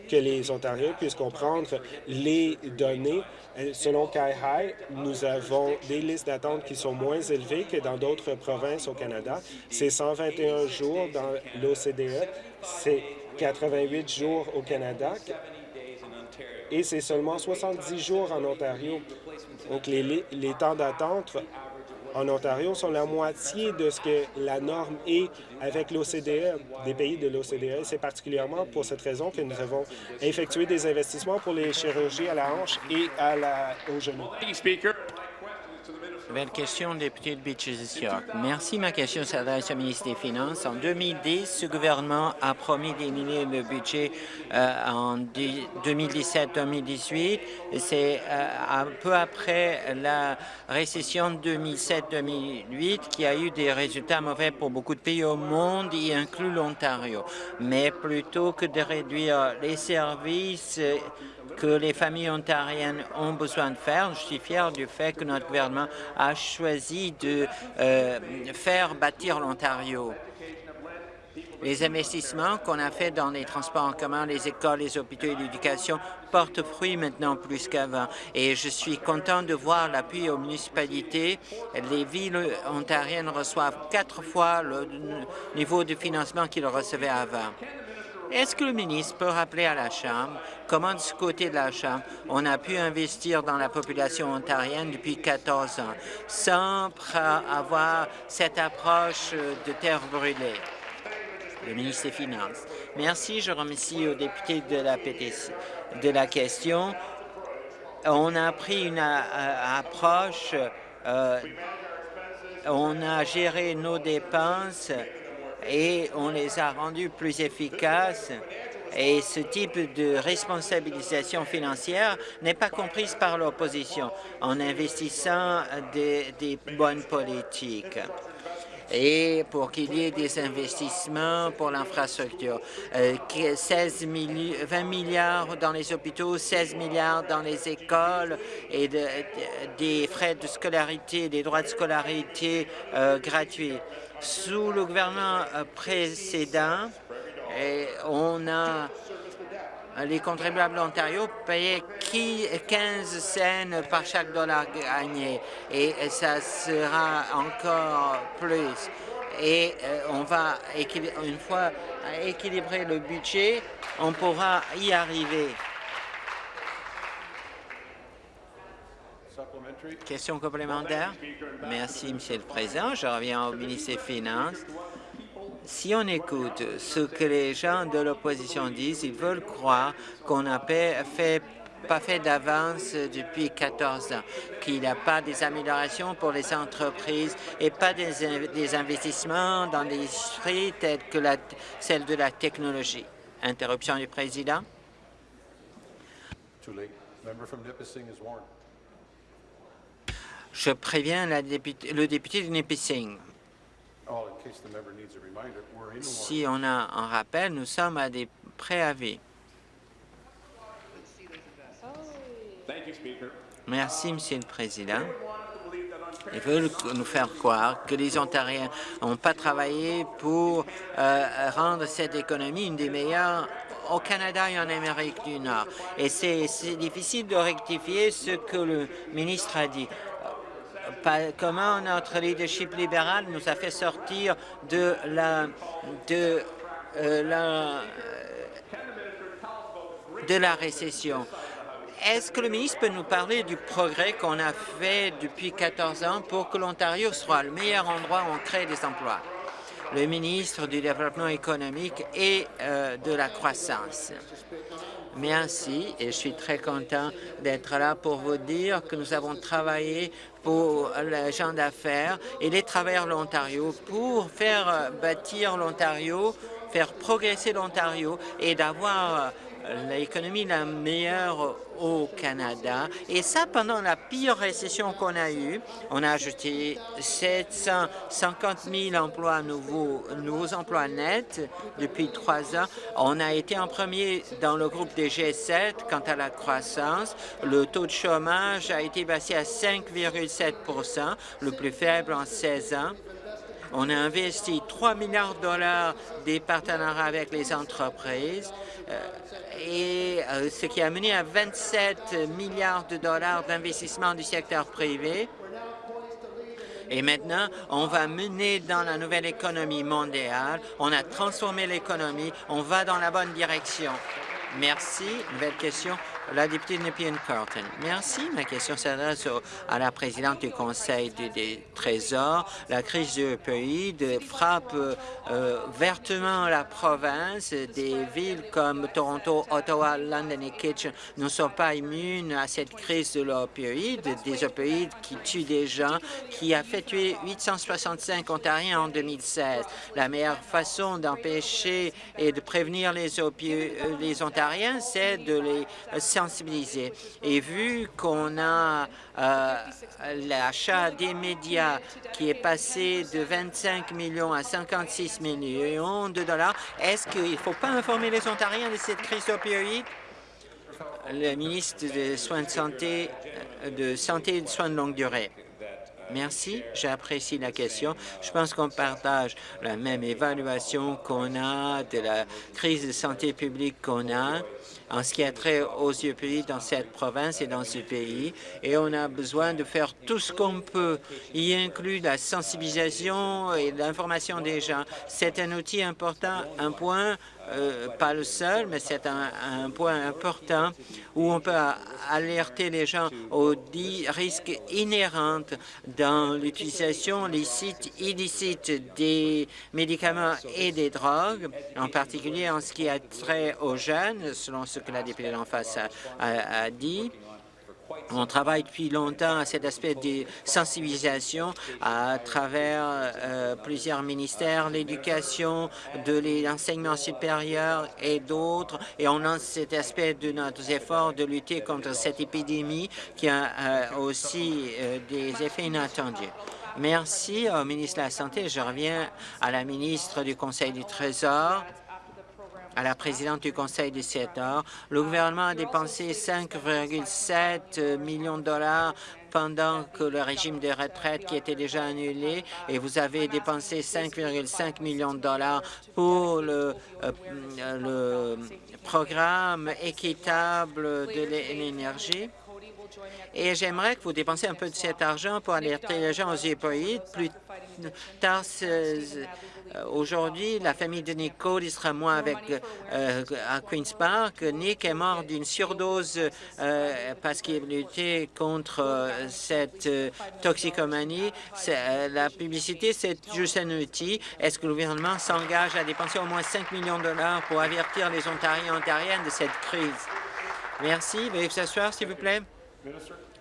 que les Ontariens puissent comprendre les données. Euh, selon CAI nous avons des listes d'attente qui sont moins élevées que dans d'autres provinces au Canada. C'est 121 jours dans l'OCDE, c'est 88 jours au Canada, et c'est seulement 70 jours en Ontario. Donc, les, les temps d'attente en Ontario sont la moitié de ce que la norme est avec l'OCDE, des pays de l'OCDE. C'est particulièrement pour cette raison que nous avons effectué des investissements pour les chirurgies à la hanche et à la, au genou. Nouvelle question, député de Beaches York. Merci. Ma question s'adresse au ministre des Finances. En 2010, ce gouvernement a promis diminuer le budget euh, en 2017-2018. C'est euh, un peu après la récession 2007-2008 qui a eu des résultats mauvais pour beaucoup de pays au monde, y inclut l'Ontario. Mais plutôt que de réduire les services que les familles ontariennes ont besoin de faire. Je suis fier du fait que notre gouvernement a choisi de euh, faire bâtir l'Ontario. Les investissements qu'on a faits dans les transports en commun, les écoles, les hôpitaux et l'éducation portent fruit maintenant plus qu'avant. Et je suis content de voir l'appui aux municipalités. Les villes ontariennes reçoivent quatre fois le niveau de financement qu'ils recevaient avant. Est-ce que le ministre peut rappeler à la Chambre comment, du côté de la Chambre, on a pu investir dans la population ontarienne depuis 14 ans sans avoir cette approche de terre brûlée? Le ministre des Finances. Merci. Je remercie aux députés de la, PTC, de la question. On a pris une euh, approche, euh, on a géré nos dépenses et on les a rendus plus efficaces. Et ce type de responsabilisation financière n'est pas comprise par l'opposition en investissant des, bonnes politiques et pour qu'il y ait des investissements pour l'infrastructure. 16 euh, 20 milliards dans les hôpitaux, 16 milliards dans les écoles et des frais de scolarité, des droits de scolarité euh, gratuits. Sous le gouvernement euh, précédent, on a les contribuables d'Ontario payaient 15 cents par chaque dollar gagné et ça sera encore plus. et euh, on va, une fois équilibrer le budget, on pourra y arriver. Question complémentaire. Merci, Monsieur le Président. Je reviens au ministre des Finances. Si on écoute ce que les gens de l'opposition disent, ils veulent croire qu'on n'a pas fait d'avance depuis 14 ans, qu'il n'y a pas des améliorations pour les entreprises et pas des, investissements dans des industries telles que celle de la technologie. Interruption du président. Je préviens le député de Nipissing. Si on a un rappel, nous sommes à des préavis. Merci, Monsieur le Président. Ils veulent nous faire croire que les Ontariens n'ont pas travaillé pour euh, rendre cette économie une des meilleures au Canada et en Amérique du Nord. Et c'est difficile de rectifier ce que le ministre a dit comment notre leadership libéral nous a fait sortir de la de euh, de la récession. Est-ce que le ministre peut nous parler du progrès qu'on a fait depuis 14 ans pour que l'Ontario soit le meilleur endroit où on crée des emplois? Le ministre du Développement économique et euh, de la croissance. Merci et je suis très content d'être là pour vous dire que nous avons travaillé pour les gens d'affaires et les travailleurs de l'Ontario pour faire bâtir l'Ontario, faire progresser l'Ontario et d'avoir l'économie la meilleure au Canada. Et ça, pendant la pire récession qu'on a eue, on a ajouté 750 000 emplois nouveaux, nouveaux emplois nets depuis trois ans. On a été en premier dans le groupe des G7 quant à la croissance. Le taux de chômage a été passé à 5,7% le plus faible en 16 ans. On a investi 3 milliards de dollars des partenariats avec les entreprises. Euh, et euh, ce qui a mené à 27 milliards de dollars d'investissement du secteur privé. Et maintenant, on va mener dans la nouvelle économie mondiale. On a transformé l'économie. On va dans la bonne direction. Merci. Nouvelle question. La députée de Nepean Carlton. Merci. Ma question s'adresse à la présidente du Conseil du, Trésor. La crise du pays frappe euh, vertement la province. Des villes comme Toronto, Ottawa, London et Kitchen ne sont pas immunes à cette crise de l'opioïde, des opioïdes qui tuent des gens, qui a fait tuer 865 Ontariens en 2016. La meilleure façon d'empêcher et de prévenir les, les Ontariens, c'est de les Et vu qu'on a euh, l'achat des médias qui est passé de 25 millions à 56 millions de dollars, est-ce qu'il ne faut pas informer les Ontariens de cette crise opioïde? Le ministre des Soins de santé, euh, de santé et de soins de longue durée. Merci, j'apprécie la question. Je pense qu'on partage la même évaluation qu'on a de la crise de santé publique qu'on a en ce qui a trait aux pays dans cette province et dans ce pays. Et on a besoin de faire tout ce qu'on peut, y inclut la sensibilisation et l'information des gens. C'est un outil important, un point euh, pas le seul, mais c'est un, point important où on peut alerter les gens aux risques inhérents dans l'utilisation licite, illicite des médicaments et des drogues, en particulier en ce qui a trait aux jeunes, selon ce que la députée d'en face a dit. On travaille depuis longtemps à cet aspect de sensibilisation à travers euh, plusieurs ministères, l'éducation, de l'enseignement supérieur et d'autres, et on lance cet aspect de nos efforts de lutter contre cette épidémie qui a euh, aussi euh, des effets inattendus. Merci au ministre de la Santé. Je reviens à la ministre du Conseil du Trésor à la présidente du Conseil du CETA. Le gouvernement a dépensé 5,7 millions de dollars pendant que le régime de retraite qui était déjà annulé et vous avez dépensé 5,5 millions de dollars pour le, euh, le programme équitable de l'énergie. Et j'aimerais que vous dépensiez un peu de cet argent pour alerter les gens aux opioïdes. Plus tard, aujourd'hui, la famille de Nick Cody sera moins avec euh, à Queen's Park. Nick est mort d'une surdose euh, parce qu'il luttait contre euh, cette toxicomanie. la publicité, c'est juste un outil. Est-ce que le gouvernement s'engage à dépenser au moins 5 millions de dollars pour avertir les Ontariens et Ontariennes de cette crise? Merci. Veuillez vous asseoir, s'il vous plaît.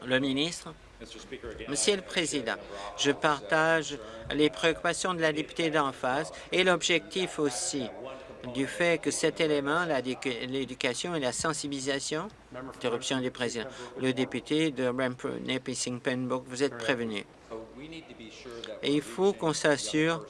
Le ministre. Monsieur le Président, je partage les préoccupations de la députée d'en face et l'objectif aussi du fait que cet élément, l'éducation et la sensibilisation, interruption du président, le député de Nipissing Penbrook, vous êtes prévenu. Et il faut qu'on s'assure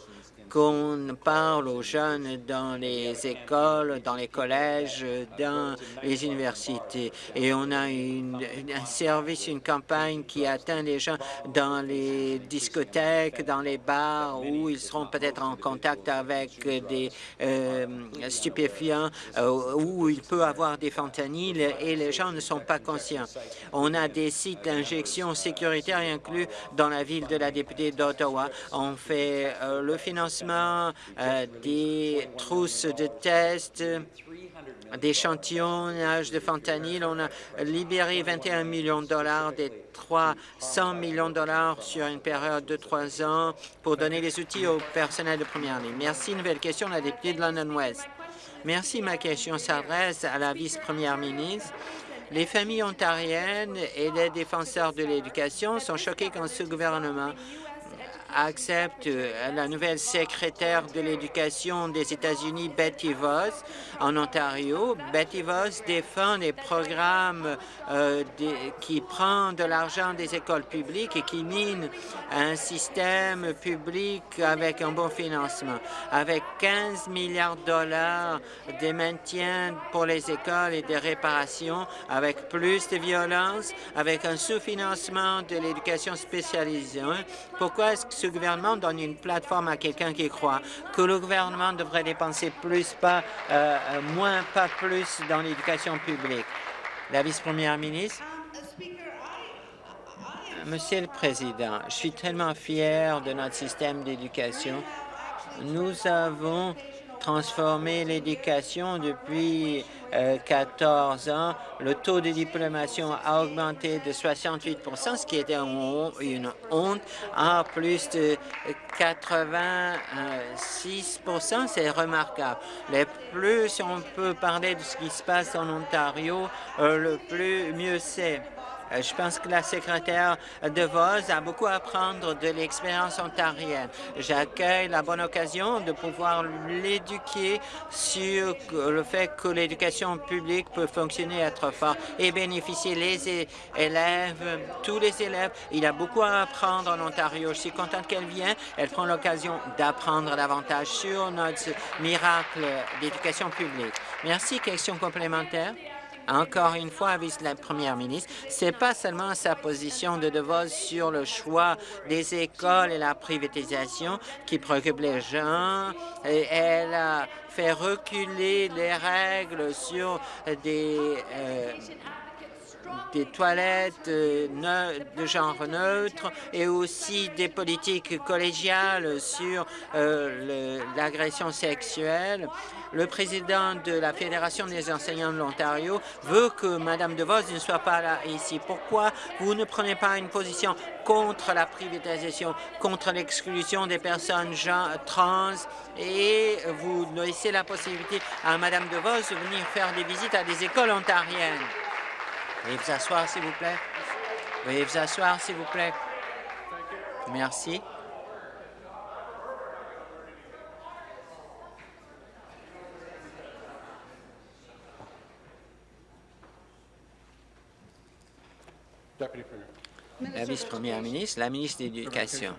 qu'on parle aux jeunes dans les écoles, dans les collèges, dans les universités. Et on a un service, une campagne qui atteint les gens dans les discothèques, dans les bars, où ils seront peut-être en contact avec des euh, stupéfiants, euh, où il peut avoir des fentanyls et les gens ne sont pas conscients. On a des sites d'injection sécuritaires inclus dans la ville de la députée d'Ottawa. On fait euh, le financement euh, des trousses de tests, d'échantillonnage de fentanyl. On a libéré 21 millions de dollars des 300 millions de dollars sur une période de trois ans pour donner les outils au personnel de première ligne. Merci. Nouvelle question, la députée de London West. Merci. Ma question s'adresse à la vice-première ministre. Les familles ontariennes et les défenseurs de l'éducation sont choqués quand ce gouvernement accepte euh, la nouvelle secrétaire de l'Éducation des États-Unis, Betty Voss, en Ontario. Betty Voss défend les programmes euh, qui prennent de l'argent des écoles publiques et qui minent un système public avec un bon financement. Avec 15 milliards de dollars de maintien pour les écoles et des réparations, avec plus de violence, avec un sous-financement de l'éducation spécialisée. Pourquoi est-ce que ce gouvernement donne une plateforme à quelqu'un qui croit que le gouvernement devrait dépenser plus, pas euh, euh, moins, pas plus dans l'éducation publique. La vice-première ministre. Monsieur le Président, je suis tellement fier de notre système d'éducation. Nous avons transformé l'éducation depuis 14 euh, ans. Le taux de diplomation a augmenté de 68 ce qui était une honte, à plus de 86 C'est remarquable. Le plus on peut parler de ce qui se passe en Ontario, euh, le plus mieux c'est. Euh, je pense que la secrétaire de Vos a beaucoup à apprendre de l'expérience ontarienne. J'accueille la bonne occasion de pouvoir l'éduquer sur le fait que l'éducation publique peut fonctionner, être fort et bénéficier les élèves, tous les élèves. Il a beaucoup à apprendre en Ontario. Je suis contente qu'elle vienne. Elle prend l'occasion d'apprendre davantage sur notre miracle d'éducation publique. Merci. Question complémentaire? Encore une fois, avec la première ministre, c'est pas seulement sa position de DeVos sur le choix des écoles et la privatisation qui préoccupe les gens. Elle a fait reculer les règles sur des euh, des toilettes de genre neutre et aussi des politiques collégiales sur euh, l'agression sexuelle. Le président de la Fédération des enseignants de l'Ontario veut que Mme DeVos ne soit pas là ici. Pourquoi vous ne prenez pas une position contre la privatisation, contre l'exclusion des personnes trans et vous laissez la possibilité à Mme DeVos de venir faire des visites à des écoles ontariennes? Veuillez vous asseoir, s'il vous plaît. Veuillez vous asseoir, s'il vous plaît. Merci. La vice-première ministre, la ministre de l'Éducation.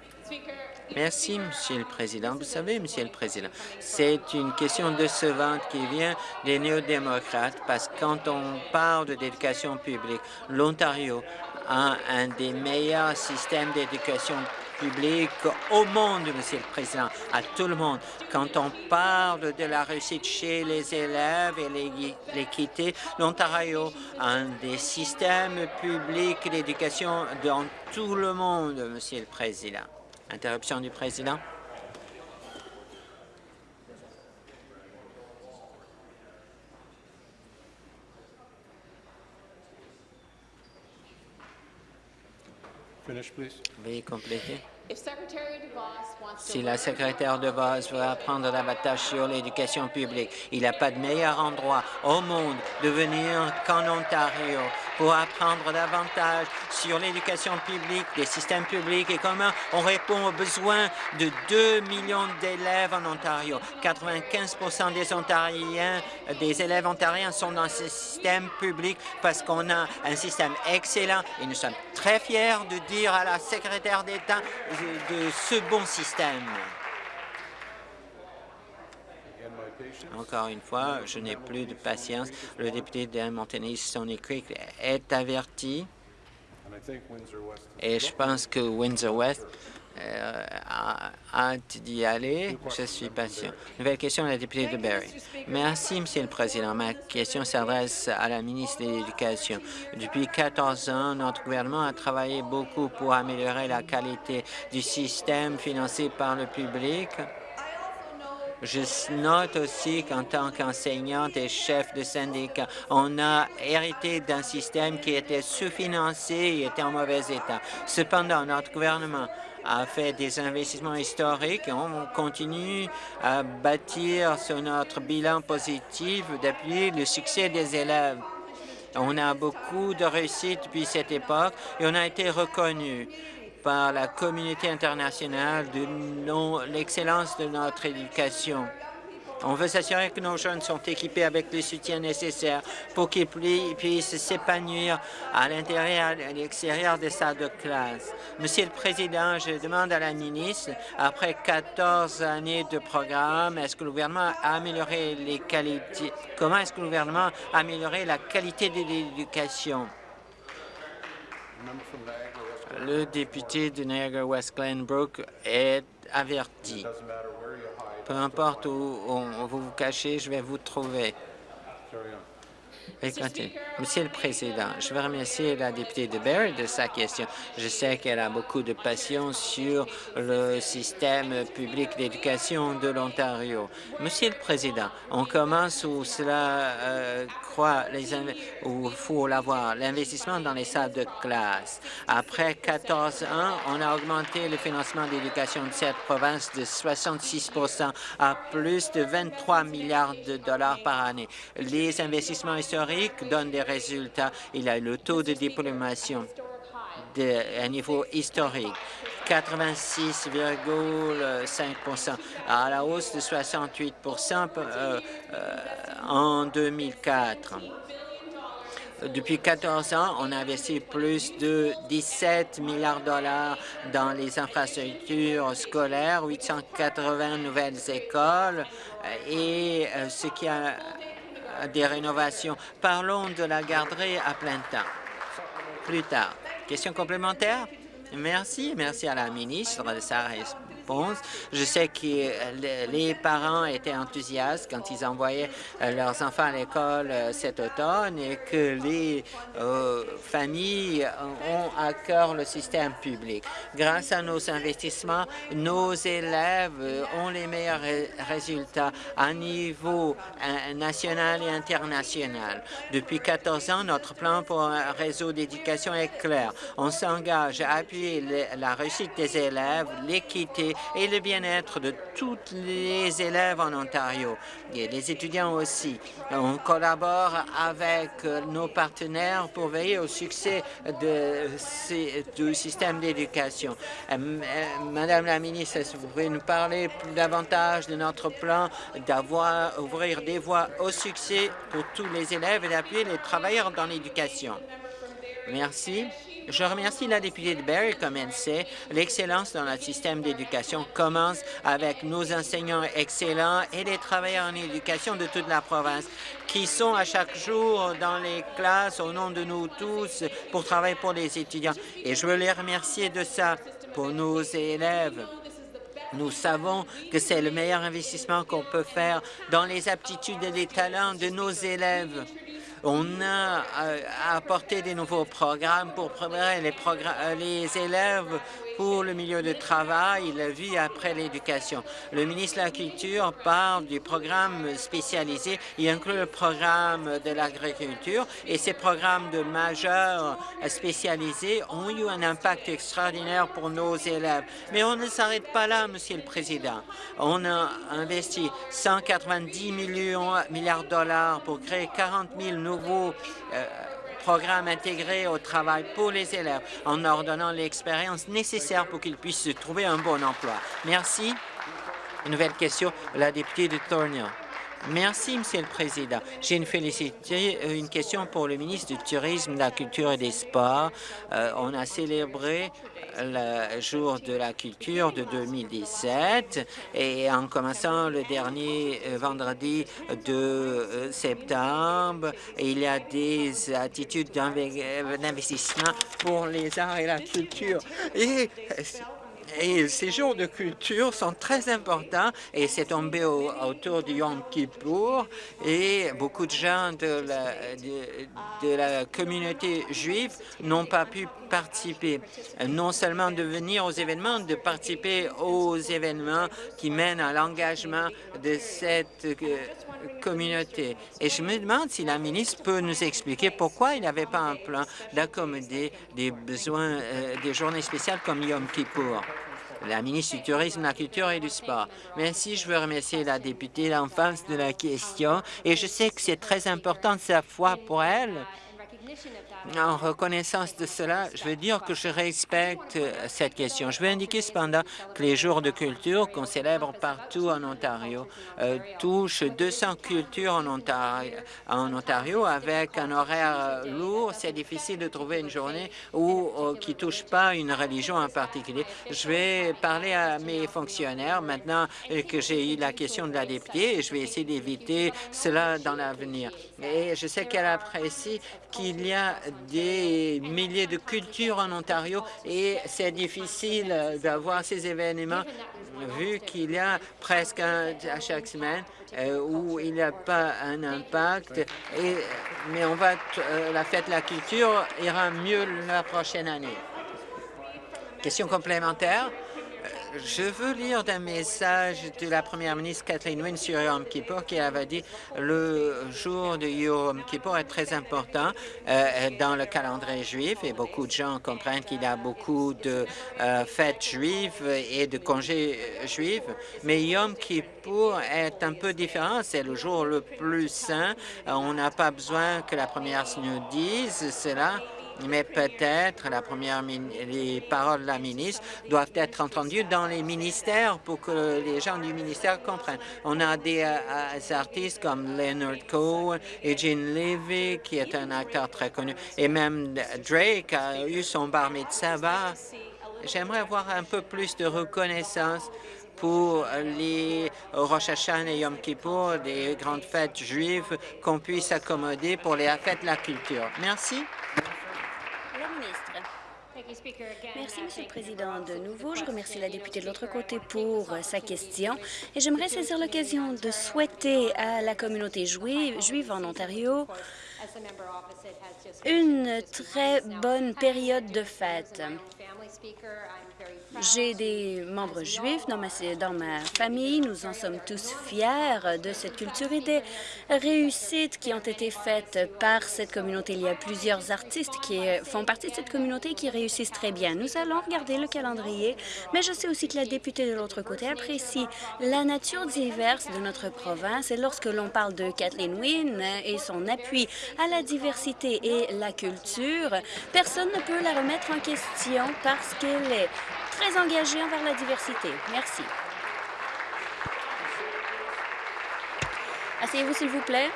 Merci, Monsieur le Président. Vous savez, Monsieur le Président, c'est une question décevante qui vient des néo-démocrates parce que quand on parle d'éducation publique, l'Ontario a un des meilleurs systèmes d'éducation public au monde, Monsieur le Président, à tout le monde. Quand on parle de la réussite chez les élèves et l'équité, l'Ontario a un des systèmes publics d'éducation dans tout le monde, Monsieur le Président. Interruption du Président. Veuillez compléter. Si la secrétaire de Vos veut apprendre davantage sur l'éducation publique, il n'y a pas de meilleur endroit au monde de venir qu'en Ontario pour apprendre davantage sur l'éducation publique, des systèmes publics et comment on répond aux besoins de 2 millions d'élèves en Ontario. 95 des Ontariens, des élèves ontariens sont dans ce système public parce qu'on a un système excellent et nous sommes très fiers de dire à la secrétaire d'État de ce bon système. Encore une fois, je n'ai plus de patience. Le député de Montenay, Stony Creek, est averti. Et je pense que Windsor-West euh, hâte d'y aller. Je suis patient. Nouvelle question à la députée de Barrie. Merci, Monsieur le Président. Ma question s'adresse à la ministre de l'Éducation. Depuis 14 ans, notre gouvernement a travaillé beaucoup pour améliorer la qualité du système financé par le public. Je note aussi qu'en tant qu'enseignante et chef de syndicat, on a hérité d'un système qui était sous-financé et était en mauvais état. Cependant, notre gouvernement a fait des investissements historiques et on continue à bâtir sur notre bilan positif d'appuyer le succès des élèves. On a beaucoup de réussite depuis cette époque et on a été reconnu par la communauté internationale de l'excellence de notre éducation. On veut s'assurer que nos jeunes sont équipés avec le soutien nécessaire pour qu'ils puissent s'épanouir à l'intérieur et à l'extérieur des salles de classe. Monsieur le Président, je demande à la ministre, après 14 années de programme, est-ce que le gouvernement a amélioré les qualités, comment est-ce que le gouvernement a amélioré la qualité de l'éducation? Le député de Niagara-West Glenbrook est averti. Peu importe où, vous vous cachez, je vais vous trouver. Monsieur le Président, je veux remercier la députée de Barry de sa question. Je sais qu'elle a beaucoup de passion sur le système public d'éducation de l'Ontario. Monsieur le Président, on commence où cela euh, les faut l'avoir, l'investissement dans les salles de classe. Après 14 ans, on a augmenté le financement d'éducation de cette province de 66% à plus de 23 milliards de dollars par année. Les investissements historiques donnent des résultats. Il a le taux de diplomation à niveau historique. 86,5 à la hausse de 68 euh, euh, en 2004. Depuis 14 ans, on a investi plus de 17 milliards de dollars dans les infrastructures scolaires, 880 nouvelles écoles euh, et ce qui a des rénovations. Parlons de la garderie à plein temps. Plus tard. Question complémentaire? Merci. Merci à la ministre de je sais que les parents étaient enthousiastes quand ils envoyaient euh, leurs enfants à l'école euh, cet automne et que les euh, familles ont à cœur le système public. Grâce à nos investissements, nos élèves ont les meilleurs résultats à niveau national et international. Depuis 14 ans, notre plan pour un réseau d'éducation est clair. On s'engage à appuyer la réussite des élèves, l'équité et le bien-être de tous les élèves en Ontario et les étudiants aussi. On collabore avec nos partenaires pour veiller au succès du système d'éducation. Euh, euh, Madame la ministre, est-ce que vous pouvez nous parler davantage de notre plan d'avoir ouvrir des voies au succès pour tous les élèves et d'appuyer les travailleurs dans l'éducation? Merci. Je remercie la députée de Barrie. Comme elle sait, l'excellence dans notre système d'éducation commence avec nos enseignants excellents et les travailleurs en éducation de toute la province qui sont à chaque jour dans les classes au nom de nous tous pour travailler pour les étudiants. Et je veux les remercier de ça pour nos élèves. Nous savons que c'est le meilleur investissement qu'on peut faire dans les aptitudes et les talents de nos élèves. On a euh, apporté des nouveaux programmes pour préparer les, euh, les élèves pour le milieu de travail, la vie après l'éducation. Le ministre de la Culture parle du programme spécialisé. Il inclut le programme de l'agriculture et ces programmes de majeurs spécialisés ont eu un impact extraordinaire pour nos élèves. Mais on ne s'arrête pas là, Monsieur le Président. On a investi 190 millions, milliards de dollars pour créer 40 000 nouveaux euh, programme intégré au travail pour les élèves en leur donnant l'expérience nécessaire pour qu'ils puissent trouver un bon emploi. Merci. Une nouvelle question, la députée de Thornhill. Merci, Monsieur le Président. J'ai une euh, une question pour le ministre du Tourisme, de la Culture et des Sports. Euh, on a célébré le jour de la culture de 2017 et en commençant le dernier euh, vendredi de septembre, il y a des attitudes d'investissement pour les arts et la culture. Et et ces jours de culture sont très importants et c'est tombé autour du Yom Kippour et beaucoup de gens de la, communauté juive n'ont pas pu participer, non seulement de venir aux événements, de participer aux événements qui mènent à l'engagement de cette euh, communauté. Et je me demande si la ministre peut nous expliquer pourquoi il n'y avait pas un plan d'accommoder des besoins, euh, des journées spéciales comme Yom Kippour la ministre du Tourisme, de la Culture et du Sport. Merci, je veux remercier la députée d'enfance de la question et je sais que c'est très important sa foi pour elle en reconnaissance de cela, je veux dire que je respecte euh, cette question. Je veux indiquer cependant que les jours de culture qu'on célèbre partout en Ontario euh, touchent 200 cultures en Ontario, en Ontario avec un horaire euh, lourd. C'est difficile de trouver une journée où, qui touche pas une religion en particulier. Je vais parler à mes fonctionnaires maintenant que j'ai eu la question de la députée et je vais essayer d'éviter cela dans l'avenir. Et je sais qu'elle apprécie qu'il y a des milliers de cultures en Ontario et c'est difficile d'avoir ces événements vu qu'il y a presque un à chaque semaine euh, où il n'y a pas un impact. Mais on va euh, la fête de la culture ira mieux la prochaine année. Question complémentaire je veux lire d'un message de la première ministre Kathleen Wynne sur Yom Kippur qui avait dit le jour de Yom Kippur est très important euh, dans le calendrier juif et beaucoup de gens comprennent qu'il y a beaucoup de euh, fêtes juives et de congés juifs, mais Yom Kippur est un peu différent. C'est le jour le plus saint. On n'a pas besoin que la première nous dise cela mais peut-être la première les paroles de la ministre doivent être entendues dans les ministères pour que les gens du ministère comprennent. On a des, euh, artistes comme Leonard Cohen et Gene Levy, qui est un acteur très connu, et même Drake a eu son bar mitzvah. J'aimerais avoir un peu plus de reconnaissance pour les Rosh Hashanah et Yom Kippur, des grandes fêtes juives, qu'on puisse accommoder pour les fêtes de la culture. Merci. Merci, Monsieur le Président. De nouveau, je remercie la députée de l'autre côté pour sa question. et j'aimerais saisir l'occasion de souhaiter à la communauté juive en Ontario une très bonne période de fête. J'ai des membres juifs dans ma, dans ma famille. Nous en sommes tous fiers de cette culture et des réussites qui ont été faites par cette communauté. Il y a plusieurs artistes qui font partie de cette communauté qui réussissent très bien. Nous allons regarder le calendrier, mais je sais aussi que la députée de l'autre côté apprécie la nature diverse de notre province. Et lorsque l'on parle de Kathleen Wynne et son appui à la diversité et la culture, personne ne peut la remettre en question qu'elle est très engagé envers la diversité. Merci. Asseyez-vous, s'il vous plaît.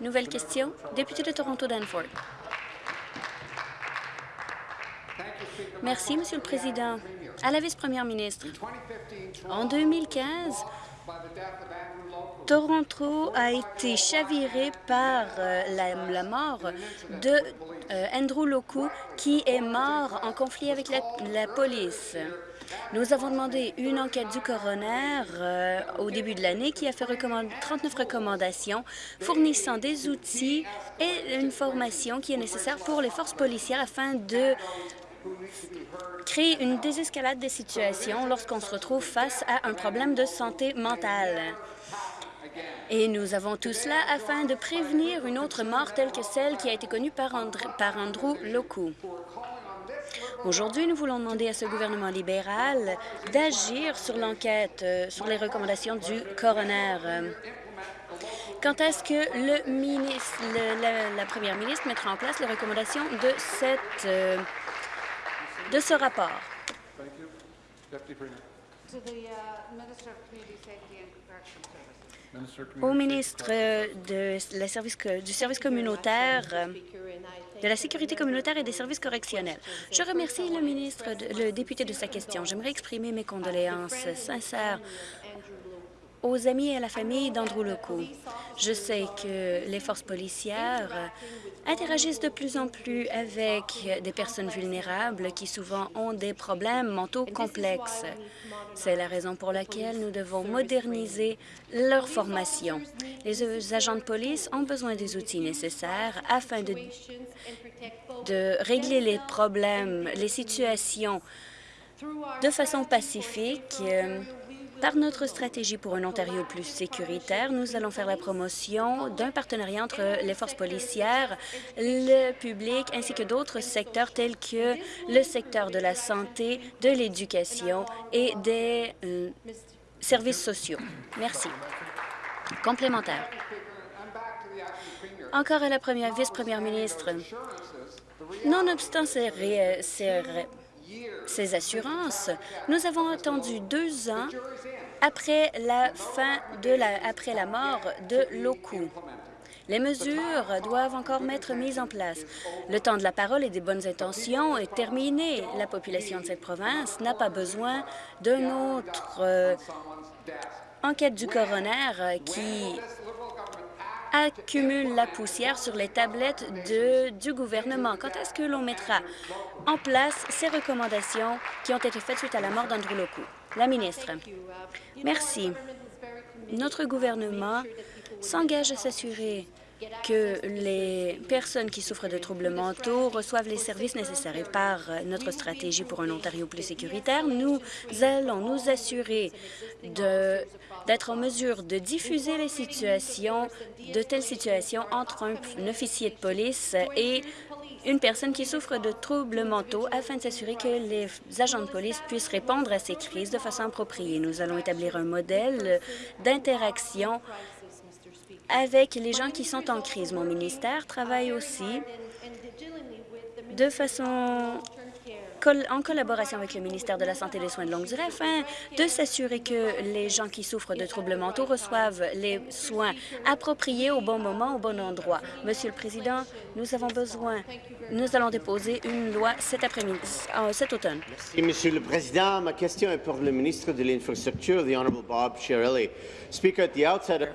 Nouvelle question, député de Toronto-Danforth. Merci, Monsieur le Président. À la vice-première ministre, en 2015, Toronto a été chaviré par euh, la, mort de euh, Andrew Loku, qui est mort en conflit avec la, police. Nous avons demandé une enquête du coroner euh, au début de l'année qui a fait 39 recommandations fournissant des outils et une formation qui est nécessaire pour les forces policières afin de créer une désescalade des situations lorsqu'on se retrouve face à un problème de santé mentale. Et nous avons tout cela afin de prévenir une autre mort telle que celle qui a été connue par, Andrew Loku. Aujourd'hui, nous voulons demander à ce gouvernement libéral d'agir sur l'enquête, euh, sur les recommandations du coroner. Quand est-ce que le ministre, la, première ministre mettra en place les recommandations de, cette, euh, de ce rapport? au ministre de la service, du service communautaire, de la sécurité communautaire et des services correctionnels. Je remercie le ministre, le député de sa question. J'aimerais exprimer mes condoléances sincères aux amis et à la famille d'Andrew Lecoux. Je sais que les forces policières interagissent de plus en plus avec des personnes vulnérables qui souvent ont des problèmes mentaux complexes. C'est la raison pour laquelle nous devons moderniser leur formation. Les agents de police ont besoin des outils nécessaires afin de, de régler les problèmes, les situations de façon pacifique par notre stratégie pour un Ontario plus sécuritaire, nous allons faire la promotion d'un partenariat entre les forces policières, le public ainsi que d'autres secteurs tels que le secteur de la santé, de l'éducation et des euh, services sociaux. Merci. Complémentaire. Encore à la première vice-première ministre. Nonobstant ces, ces ces assurances, nous avons attendu deux ans après la fin de la, après la mort de Loku. Les mesures doivent encore être mises en place. Le temps de la parole et des bonnes intentions est terminé. La population de cette province n'a pas besoin d'une autre euh, enquête du coroner qui accumule la poussière sur les tablettes de, du gouvernement. Quand est-ce que l'on mettra en place ces recommandations qui ont été faites suite à la mort d'Andrew Loku? La ministre? Merci. Notre gouvernement s'engage à s'assurer que les personnes qui souffrent de troubles mentaux reçoivent les services nécessaires. Et par notre stratégie pour un Ontario plus sécuritaire, nous allons nous assurer d'être en mesure de diffuser les situations, de telles situations entre un officier de police et une personne qui souffre de troubles mentaux afin de s'assurer que les agents de police puissent répondre à ces crises de façon appropriée. Nous allons établir un modèle d'interaction avec les gens qui sont en crise. Mon ministère travaille aussi de façon en collaboration avec le ministère de la Santé et des Soins de longue durée afin de s'assurer que les gens qui souffrent de troubles mentaux reçoivent les soins appropriés au bon moment, au bon endroit. Monsieur le Président, nous avons besoin, nous allons déposer une loi cet après-midi, euh, cet automne. Merci, Monsieur le Président. Ma question est pour le ministre de l'Infrastructure, the Honourable Bob Chiarelli. Speaker, at the outset,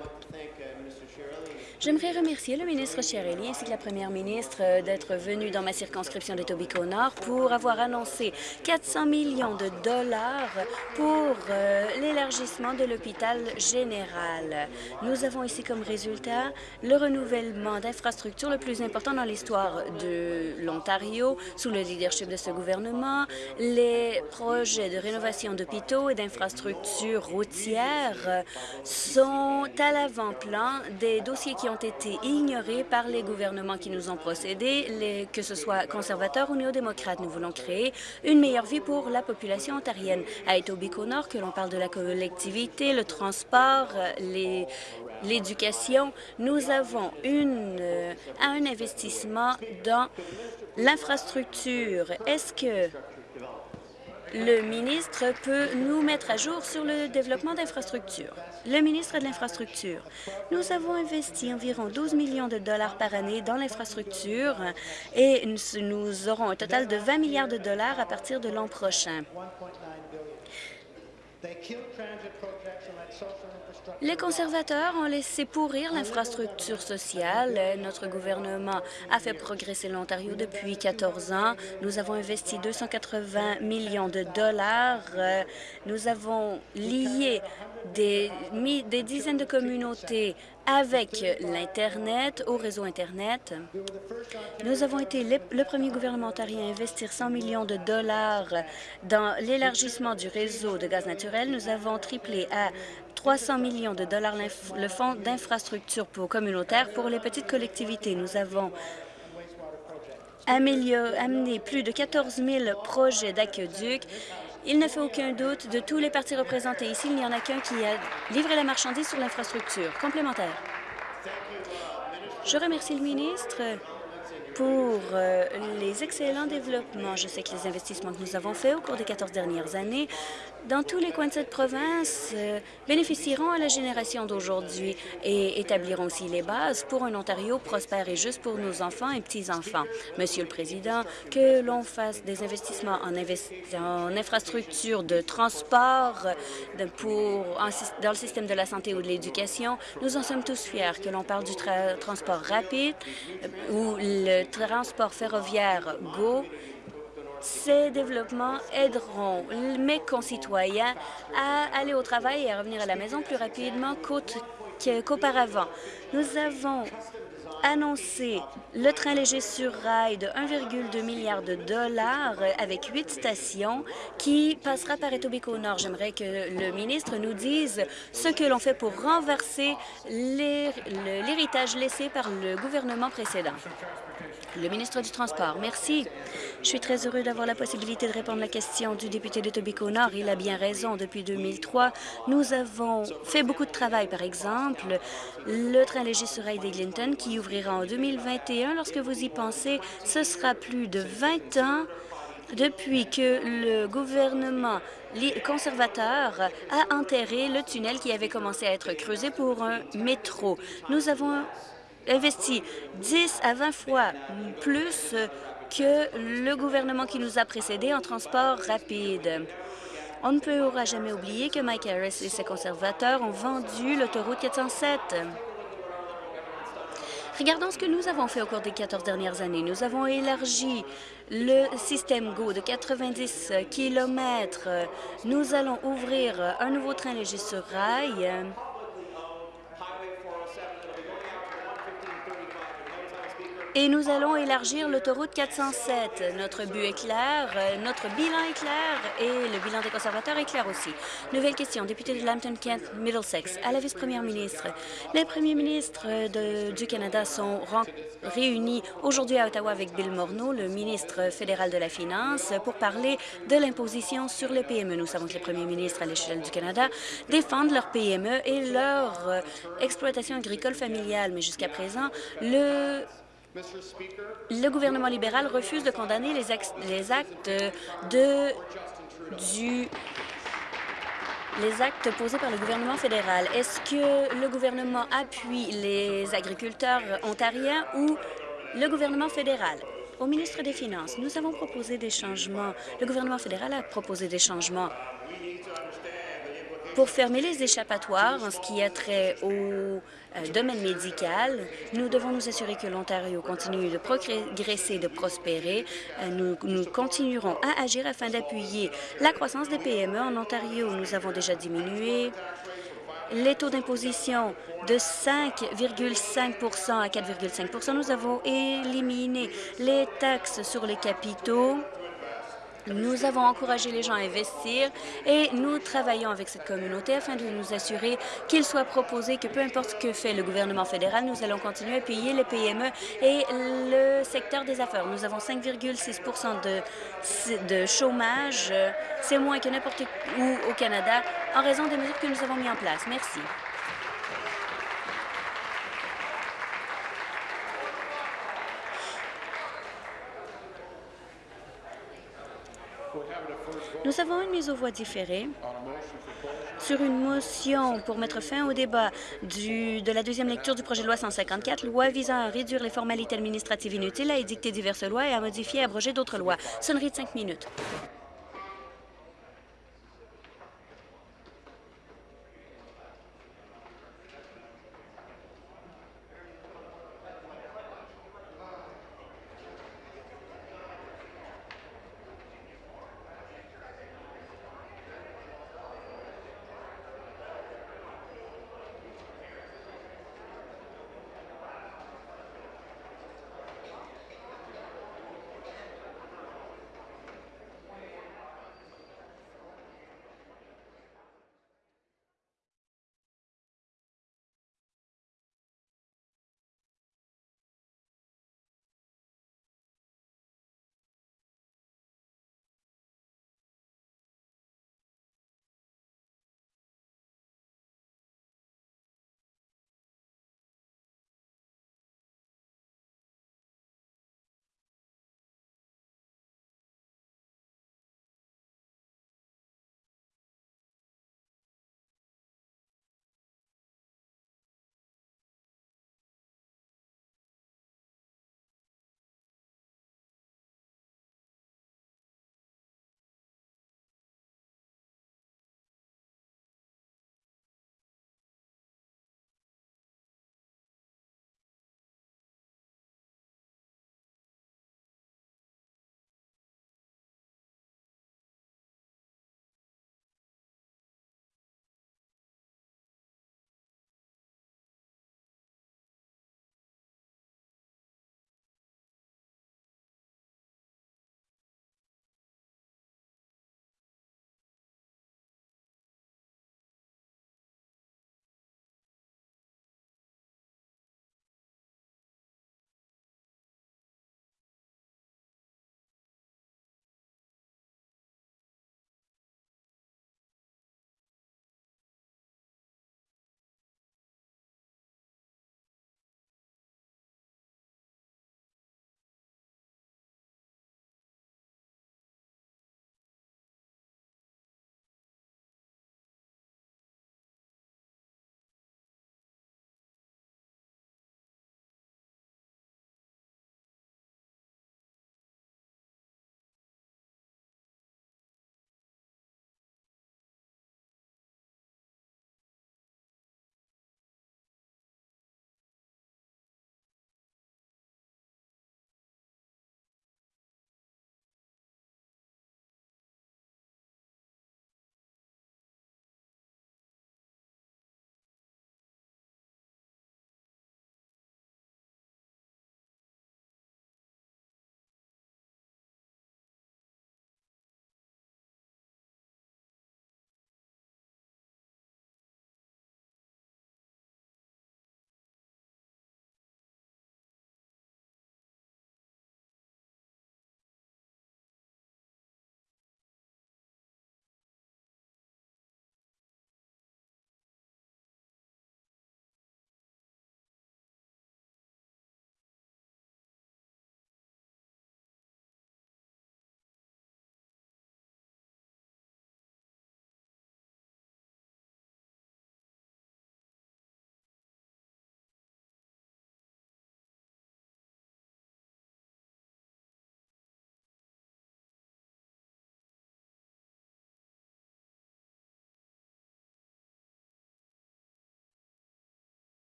J'aimerais remercier le ministre Chiarelli ainsi que la première ministre euh, d'être venue dans ma circonscription de Tobico Nord pour avoir annoncé 400 millions de dollars pour euh, l'élargissement de l'hôpital général. Nous avons ici comme résultat le renouvellement d'infrastructures le plus important dans l'histoire de l'Ontario sous le leadership de ce gouvernement. Les projets de rénovation d'hôpitaux et d'infrastructures routières sont à l'avant-plan des dossiers qui ont ont été ignorés par les gouvernements qui nous ont procédés, que ce soit conservateurs ou néo-démocrates. Nous voulons créer une meilleure vie pour la population ontarienne. À Etobicoke-Nord, que l'on parle de la collectivité, le transport, l'éducation, nous avons euh, un investissement dans l'infrastructure. Est-ce que le ministre peut nous mettre à jour sur le développement d'infrastructures. Le ministre de l'Infrastructure, nous avons investi environ 12 millions de dollars par année dans l'infrastructure et nous aurons un total de 20 milliards de dollars à partir de l'an prochain. Les conservateurs ont laissé pourrir l'infrastructure sociale. Notre gouvernement a fait progresser l'Ontario depuis 14 ans. Nous avons investi 280 millions de dollars. Nous avons lié des, dizaines de communautés avec l'Internet, au réseau Internet. Nous avons été le premier gouvernement ontarien à investir 100 millions de dollars dans l'élargissement du réseau de gaz naturel. Nous avons triplé à 300 millions de dollars le fonds d'infrastructure communautaire pour les petites collectivités. Nous avons amené plus de 14 000 projets d'aqueduc. Il ne fait aucun doute de tous les partis représentés ici, il n'y en a qu'un qui a livré la marchandise sur l'infrastructure complémentaire. Je remercie le ministre pour euh, les excellents développements. Je sais que les investissements que nous avons faits au cours des 14 dernières années dans tous les coins de cette province euh, bénéficieront à la génération d'aujourd'hui et établiront aussi les bases pour un Ontario prospère et juste pour nos enfants et petits-enfants. Monsieur le Président, que l'on fasse des investissements en, infrastructures de transport dans le système de la santé ou de l'éducation, nous en sommes tous fiers. Que l'on parle du transport rapide euh, ou le transport ferroviaire GO, ces développements aideront mes concitoyens à aller au travail et à revenir à la maison plus rapidement qu'auparavant. Nous avons annoncé le train léger sur rail de 1,2 milliard de dollars avec huit stations qui passera par Etobicoke Nord. J'aimerais que le ministre nous dise ce que l'on fait pour renverser l'héritage laissé par le gouvernement précédent. Le ministre du Transport, merci. Je suis très heureux d'avoir la possibilité de répondre à la question du député de Tobico Nord. Il a bien raison. Depuis 2003, nous avons fait beaucoup de travail. Par exemple, le train léger sur rail d'Eglinton qui ouvrira en 2021. Lorsque vous y pensez, ce sera plus de 20 ans depuis que le gouvernement conservateur a enterré le tunnel qui avait commencé à être creusé pour un métro. Nous avons investi 10 à 20 fois plus que le gouvernement qui nous a précédés en transport rapide. On ne pourra jamais oublier que Mike Harris et ses conservateurs ont vendu l'autoroute 407. Regardons ce que nous avons fait au cours des 14 dernières années. Nous avons élargi le système GO de 90 km. Nous allons ouvrir un nouveau train léger sur rail. Et nous allons élargir l'autoroute 407. Notre but est clair, notre bilan est clair et le bilan des conservateurs est clair aussi. Nouvelle question, député de Lambton-Kent, Middlesex, à la vice-première ministre. Les premiers ministres du Canada sont réunis aujourd'hui à Ottawa avec Bill Morneau, le ministre fédéral de la Finance, pour parler de l'imposition sur les PME. Nous savons que les premiers ministres à l'échelle du Canada défendent leurs PME et leur euh, exploitation agricole familiale. Mais jusqu'à présent, le le gouvernement libéral refuse de condamner les, actes, de, du les actes posés par le gouvernement fédéral. Est-ce que le gouvernement appuie les agriculteurs ontariens ou le gouvernement fédéral? Au ministre des Finances, nous avons proposé des changements. Le gouvernement fédéral a proposé des changements pour fermer les échappatoires en ce qui a trait au euh, domaine médical, nous devons nous assurer que l'Ontario continue de progresser, de prospérer. Euh, nous, nous continuerons à agir afin d'appuyer la croissance des PME en Ontario. Nous avons déjà diminué les taux d'imposition de 5,5% à 4,5% Nous avons éliminé les taxes sur les capitaux nous avons encouragé les gens à investir et nous travaillons avec cette communauté afin de nous assurer qu'il soit proposé que peu importe ce que fait le gouvernement fédéral, nous allons continuer à payer les PME et le secteur des affaires. Nous avons 5,6 de, de chômage. C'est moins que n'importe où au Canada en raison des mesures que nous avons mises en place. Merci. Nous avons une mise aux voix différée sur une motion pour mettre fin au débat du, de la deuxième lecture du projet de loi 154, loi visant à réduire les formalités administratives inutiles, à édicter diverses lois et à modifier et abroger d'autres lois. Sonnerie de cinq minutes.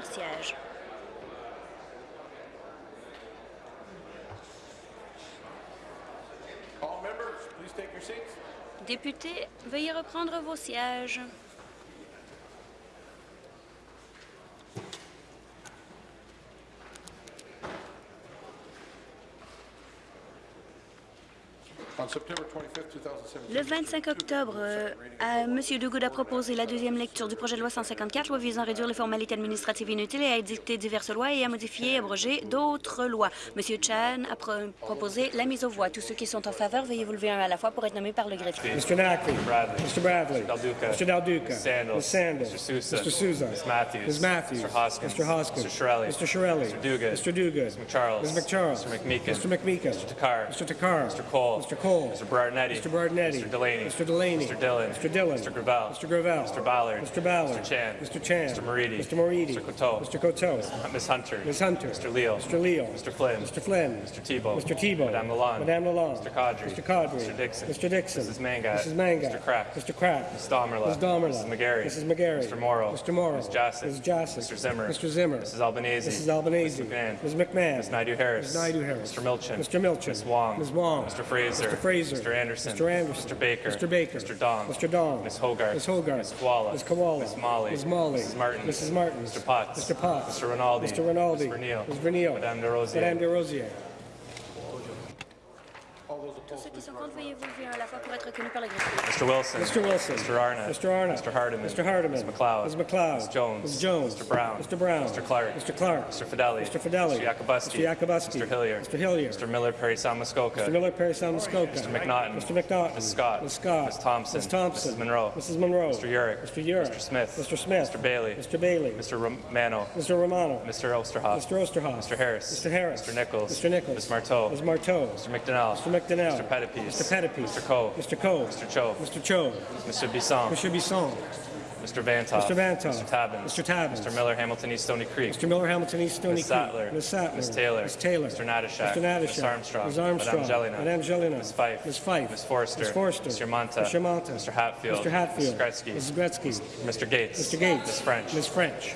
Leur siège. Députés, veuillez reprendre vos sièges. Le 25 octobre, euh, M. Duguid a proposé la deuxième lecture du projet de loi 154, loi visant à réduire les formalités administratives inutiles et à édicter diverses lois et à modifier et abroger d'autres lois. M. Chan a pro- proposé la mise aux voix. Tous ceux qui sont en faveur, veuillez vous lever un à la fois pour être nommés par le greffier. Mr. Nackley. Mr. Bradley. Mr. Del Duca. Ms. Sandals. Mr. Sousa. Mr. Sousa. Ms. Matthews. Ms. Matthews. Mr. Hoskins. Mr. Hoskins. Mr. Shirelli. Mr. Shirelli. Mr. Duguid. Mr. Duguid. Ms. McCharles. Ms. McCharles. Mr. McMeekin. Mr. McMeekin. Mr. Takar. Mr. Takar. Mr. Cole. Mr. Cole. Mr. Berardinetti. Mr. Berardinetti. Mr. Delaney. Mr. Delaney. Mr. Dillon. Mr. Dillon. Mr. Gravel. Mr. Gravel. Mr. Ballard. Mr. Ballard. Mr. Chan. Mr. Chan. Mr. Moridi. Mr. Moridi. Mr. Coteau. Mr. Coteau. Ms. Hunter. Ms. Hunter. Mr. Leal. Mr. Leal. Mr. Flynn. Mr. Flynn. Mr. Tebow. Mr. Tebow. Madame Lalonde. Madame Lalonde. Mr. Caudry. Mr. Caudry. Mr. Dixon. Mr. Dixon. Mrs. Mangat. Mrs. Mangat. Mr. Crack. Mr. Crack. Ms. Damerla. Ms. Damerla. Mrs. McGarry. Mrs. McGarry. Mr. Morrow. Mr. Morrow. Ms. Jassy. Ms. Jassy. Mr. Zimmer. Mr. Zimmer. Mrs. Albanese. Mrs. Albanese. Ms. McMahon. Ms. McMahon. Ms. Naidu-Harris. Ms. Naidu-Harris. Mr. Milchin. Mr. Milchin. Ms. Wong. Ms. Wong. Mr. Fraser. Mr. Fraser. Mr. Anderson. Mr. Anderson. Mr. Baker. Mr. Baker. Mr. Dong. Mr. Dong. Ms. Hogarth. Ms. Hogarth. Ms. Koala. Ms. Koala. Ms. Molly. Ms. Molly. Mrs. Martin. Mrs. Martin. Mr. Potts. Mr. Potts. Mr. Rinaldi. Mr. Rinaldi. Ms. Vernile. Ms. Vernile. Madame de Rosier. Madame de Rosier. Tous ceux qui sont contre, veuillez vous lever un à la fois pour être reconnus par le. Mr. Wilson. Mr. Wilson. Mr. Arnott. Mr. Arnott. Mr. Hardiman. Mr. Hardiman. Ms. McLeod. Ms. McLeod. Ms. Jones. Ms. Jones. Mr. Brown. Mr. Brown. Mr. Clark. Mr. Clark. Mr. Fidelli. Mr. Fidelli. Mr. Yakubuski. Mr. Yakubuski. Mr. Hillier. Mr. Hillier. Mr. Miller Perry Muskoka. Mr. Miller, Perry Muskoka. Mr. McNaughton. Mr. McNaughton. Ms. Scott. Ms. Scott. Ms. Thompson. Ms. Thompson. Mrs. Monroe. Mrs. Monroe. Mr. Urick. Mr. Urick. Mr. Smith. Mr. Smith. Mr. Bailey. Mr. Bailey. Mr. Romano. Mr. Romano. Mr. Osterhoff. Mr. Osterhoff. Mr. Harris. Mr. Harris. Mr. Nichols. Mr. Nichols. Ms. Marteau. Ms. Marteau. Mr. McDonnell. Mr. McDonnell. Mr. Pettipies. Mr. Pettipies. Mr. Coe. Mr. Coe. Mr. Cho. Mr. Cho. Mr. Bisson. Mr. Bisson. Mr. Vantoff. Mr. Vantoff. Mr. Tabbins. Mr. Tabbins. Mr. Miller, Hamilton East Stony Creek. Mr. Miller, Hamilton East, Stony Ms. Creek. Sattler. Ms. Sattler. Ms. Taylor. Ms. Taylor. Mr. Natashak. Mr. Natashak. Ms. Armstrong. Ms. Armstrong. Madame Jelena. Madame Jelena. Ms. Fife. Ms. Fife. Ms. Forrester. Ms. Forrester. Mr. Monta. Mr. Monta. Mr. Hatfield. Mr. Hatfield. Mrs. Gretzky. Mrs. Gretzky. Mr. Gates. Mr. Gates. Ms. French. Ms. French.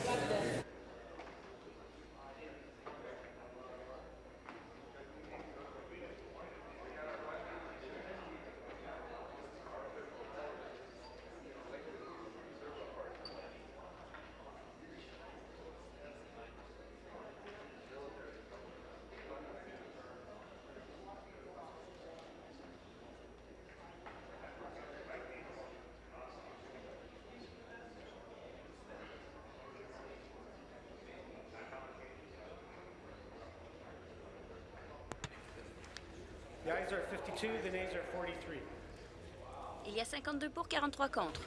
Il y a 52 pour, 43 contre.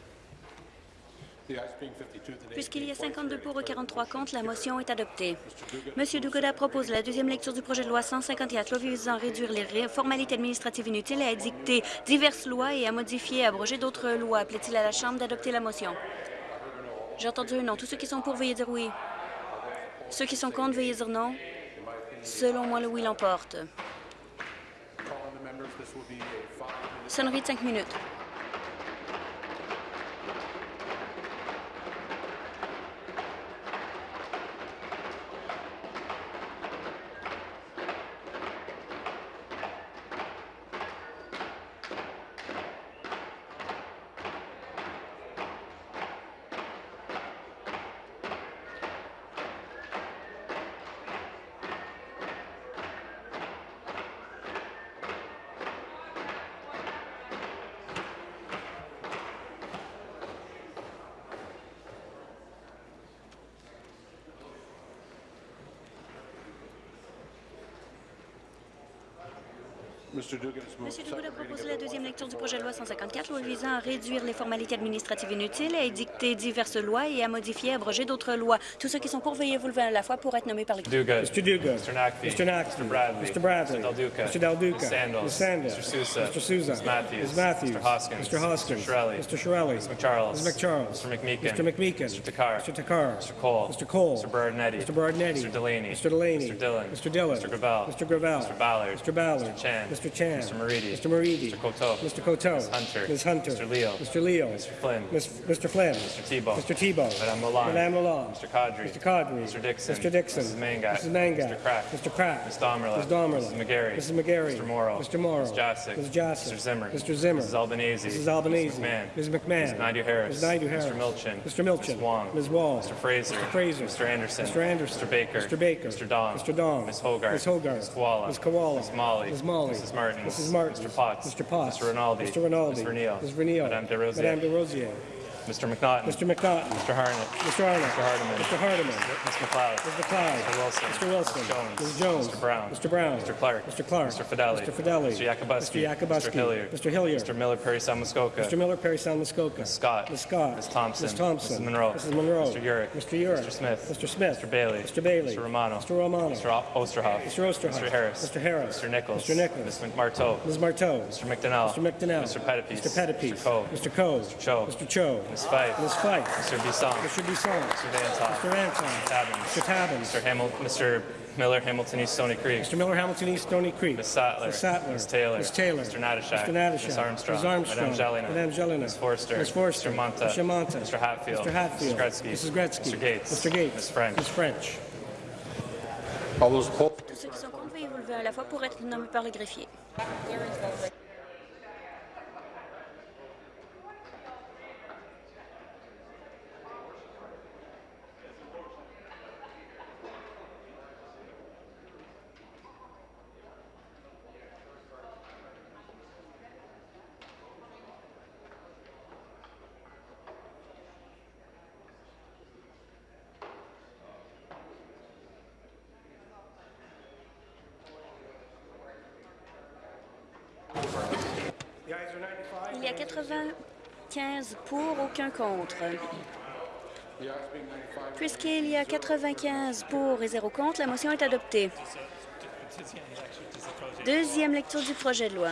Puisqu'il y a 52 pour et 43 contre, la motion est adoptée. M. Duguda propose la deuxième lecture du projet de loi 154, loi visant à réduire les formalités administratives inutiles et à édicter diverses lois et à modifier et abroger d'autres lois. Plaît-il à la Chambre d'adopter la motion? J'ai entendu un non. Tous ceux qui sont pour, veuillez dire oui. Ceux qui sont contre, veuillez dire non. Selon moi, le oui l'emporte. Sonnerie de cinq minutes. M. projet loi 154, loi visant à réduire les formalités administratives inutiles, à édicter diverses lois et à modifier et abroger d'autres lois. Tous ceux qui sont pour, veuillez vous lever à la fois pour être nommés par le. Duguid. Mr. Duguid. Mr. Nacfi. Mr. Nacfi. Mr. Bradley. Mr. Bradley. Mr. Del Duca. Mr. Del Duca. Ms. Sandals. Ms. Sandals. Mr. Sousa. Mr. Sousa. Ms. Matthews. Ms. Matthews. Mr. Hoskins. Mr. Hoskins. Mr. Shirelli. Mr. Shirelli. Ms. McCharles. Ms. McCharles. Mr. McMeekin. Mr. McMeekin. Mr. Takar. Mr. Takar. Mr. Cole. Mr. Cole. Mr. Berardinetti. Mr. Berardinetti. Mr. Delaney. Mr. Delaney. Mr. Dillon. Mr. Dillon. Mr. Gravel. Mr. Gravel. Mr. Ballard. Mr. Ballard. Mr. Chan. Mr. Chan. Mr. Moridi. Mr. Moridi. Mr. Coteau. Mr. Coteau. Ms. Hunter. Ms. Hunter. Mr. Leo. Mr. Leo. Mr. Flynn. Ms. Mr. Flynn. Mr. Tebow. Mr. Tebow. Madame Lalonde. Madame Lalonde. Mr. Kadri. Mr. Kadri. Mr. Dixon. Mr. Dixon. Mrs. Mangat. Mrs. Mangat. Mr. Crack. Mr. Crack. Ms. Domerla. Ms. Domerla. Mrs. McGarry. Mrs. McGarry. Mr. Morrow. Mr. Morrow. Ms. Jassic. Ms. Jassic. Mr. Zimmer. Mr. Zimmer. Mrs. Albanese. Mrs. Albanese. Ms. McMahon. Ms. McMahon. Ms. Naidu-Harris. Ms. Naidu-Harris. Mr. Milchin. Mr. Milchin. Ms. Wong. Ms. Wong. Mr. Fraser. Mr. Fraser. Mr. Anderson. Mr. Anderson. Mr. Baker. Mr. Baker. Mr. Dong. Mr. Dong. Ms. Hogarth. Ms. Hogarth. Ms. Koala. Ms. Koala. Ms. Molly. Ms. Molly. Mrs. Martin. Mrs. Martin. Mr. Potts. Mr. Potts. Mr. Rinaldi. Mr. Rinaldi. Ms. Vernile. Ms. Vernile. Madame de Rosier. Madame de Rosier. Mr. McNaughton. Mr. McNaughton. Mr. Harnett. Mr. Arnott. Mr. Hardeman. Mr. Hardeman. Ms. McLeod. Mr. McLeod. Mr. Wilson. Mr. Wilson. Ms. Jones. Ms. Jones. Mr. Brown. Mr. Brown. Mr. Clark. Mr. Clark. Mr. Fidelli. Mr. Fidelli. Mr. Yakubuski. Mr. Yakubuski. Mr. Hilliard. Mr. Hilliard. Mr. Miller Perry Salmuskoka. Mr. Miller, Perry Sound, Muskoka. Ms. Scott. Ms. Scott. Ms. Thompson. Ms. Thompson. Mrs. Monroe. Mrs. Monroe. Mr. Urick. Mr. Urick. Mr. Smith. Mr. Smith. Mr. Bailey. Mr. Bailey. Mr. Romano. Mr. Romano. Mr. Osterhoff. Mr. Osterhoff. Mr. Harris. Mr. Harris. Mr. Nichols. Mr. Nichols. Ms. McMarteau. Ms. Marteau. Mr. McDonnell. Mr. McDonnell. Mr. Pettipies. Mr. Pettipies. Mr. Coe. Mr. Coe. Mr. Cho. Mr. Cho. Ms. Fife. Ms. Fife. Mr. Bisson. Mr. Bisson. Mr. Vantoff. Mr. Anton. Tabbins. Mr. Tabbins. Mr. Hamil- Mr. Miller, Hamilton East Stony Creek. Mr. Miller, Hamilton East, Stony Creek. Ms. Sattler. Ms. Sattler. Ms. Taylor. Ms. Taylor. Mr. Natashak. Mr. Natashak. Ms. Armstrong. Ms. Armstrong. Madame Jelena. Madame Jelena. Ms. Forster. Ms. Forster. Mr. Monta. Mr. Monta. Mr. Hatfield. Mr. Hatfield. Mr. Gretzky. Mrs. Gretzky. Mr. Gates. Mr. Gates. Ms. French. Ms. French. Tous ceux qui sont contre, veuillez vous lever à la fois pour être nommés par le greffier. 95 pour, aucun contre. Puisqu'il y a 95 pour et 0 contre, la motion est adoptée. Deuxième lecture du projet de loi.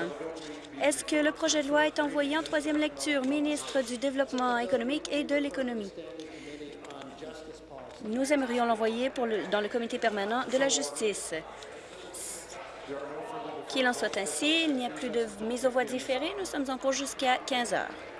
Est-ce que le projet de loi est envoyé en troisième lecture, ministre du Développement économique et de l'économie? Nous aimerions l'envoyer dans le comité permanent de la justice. Qu'il en soit ainsi, il n'y a plus de mise aux voix différée. Nous sommes en cours jusqu'à 15 heures.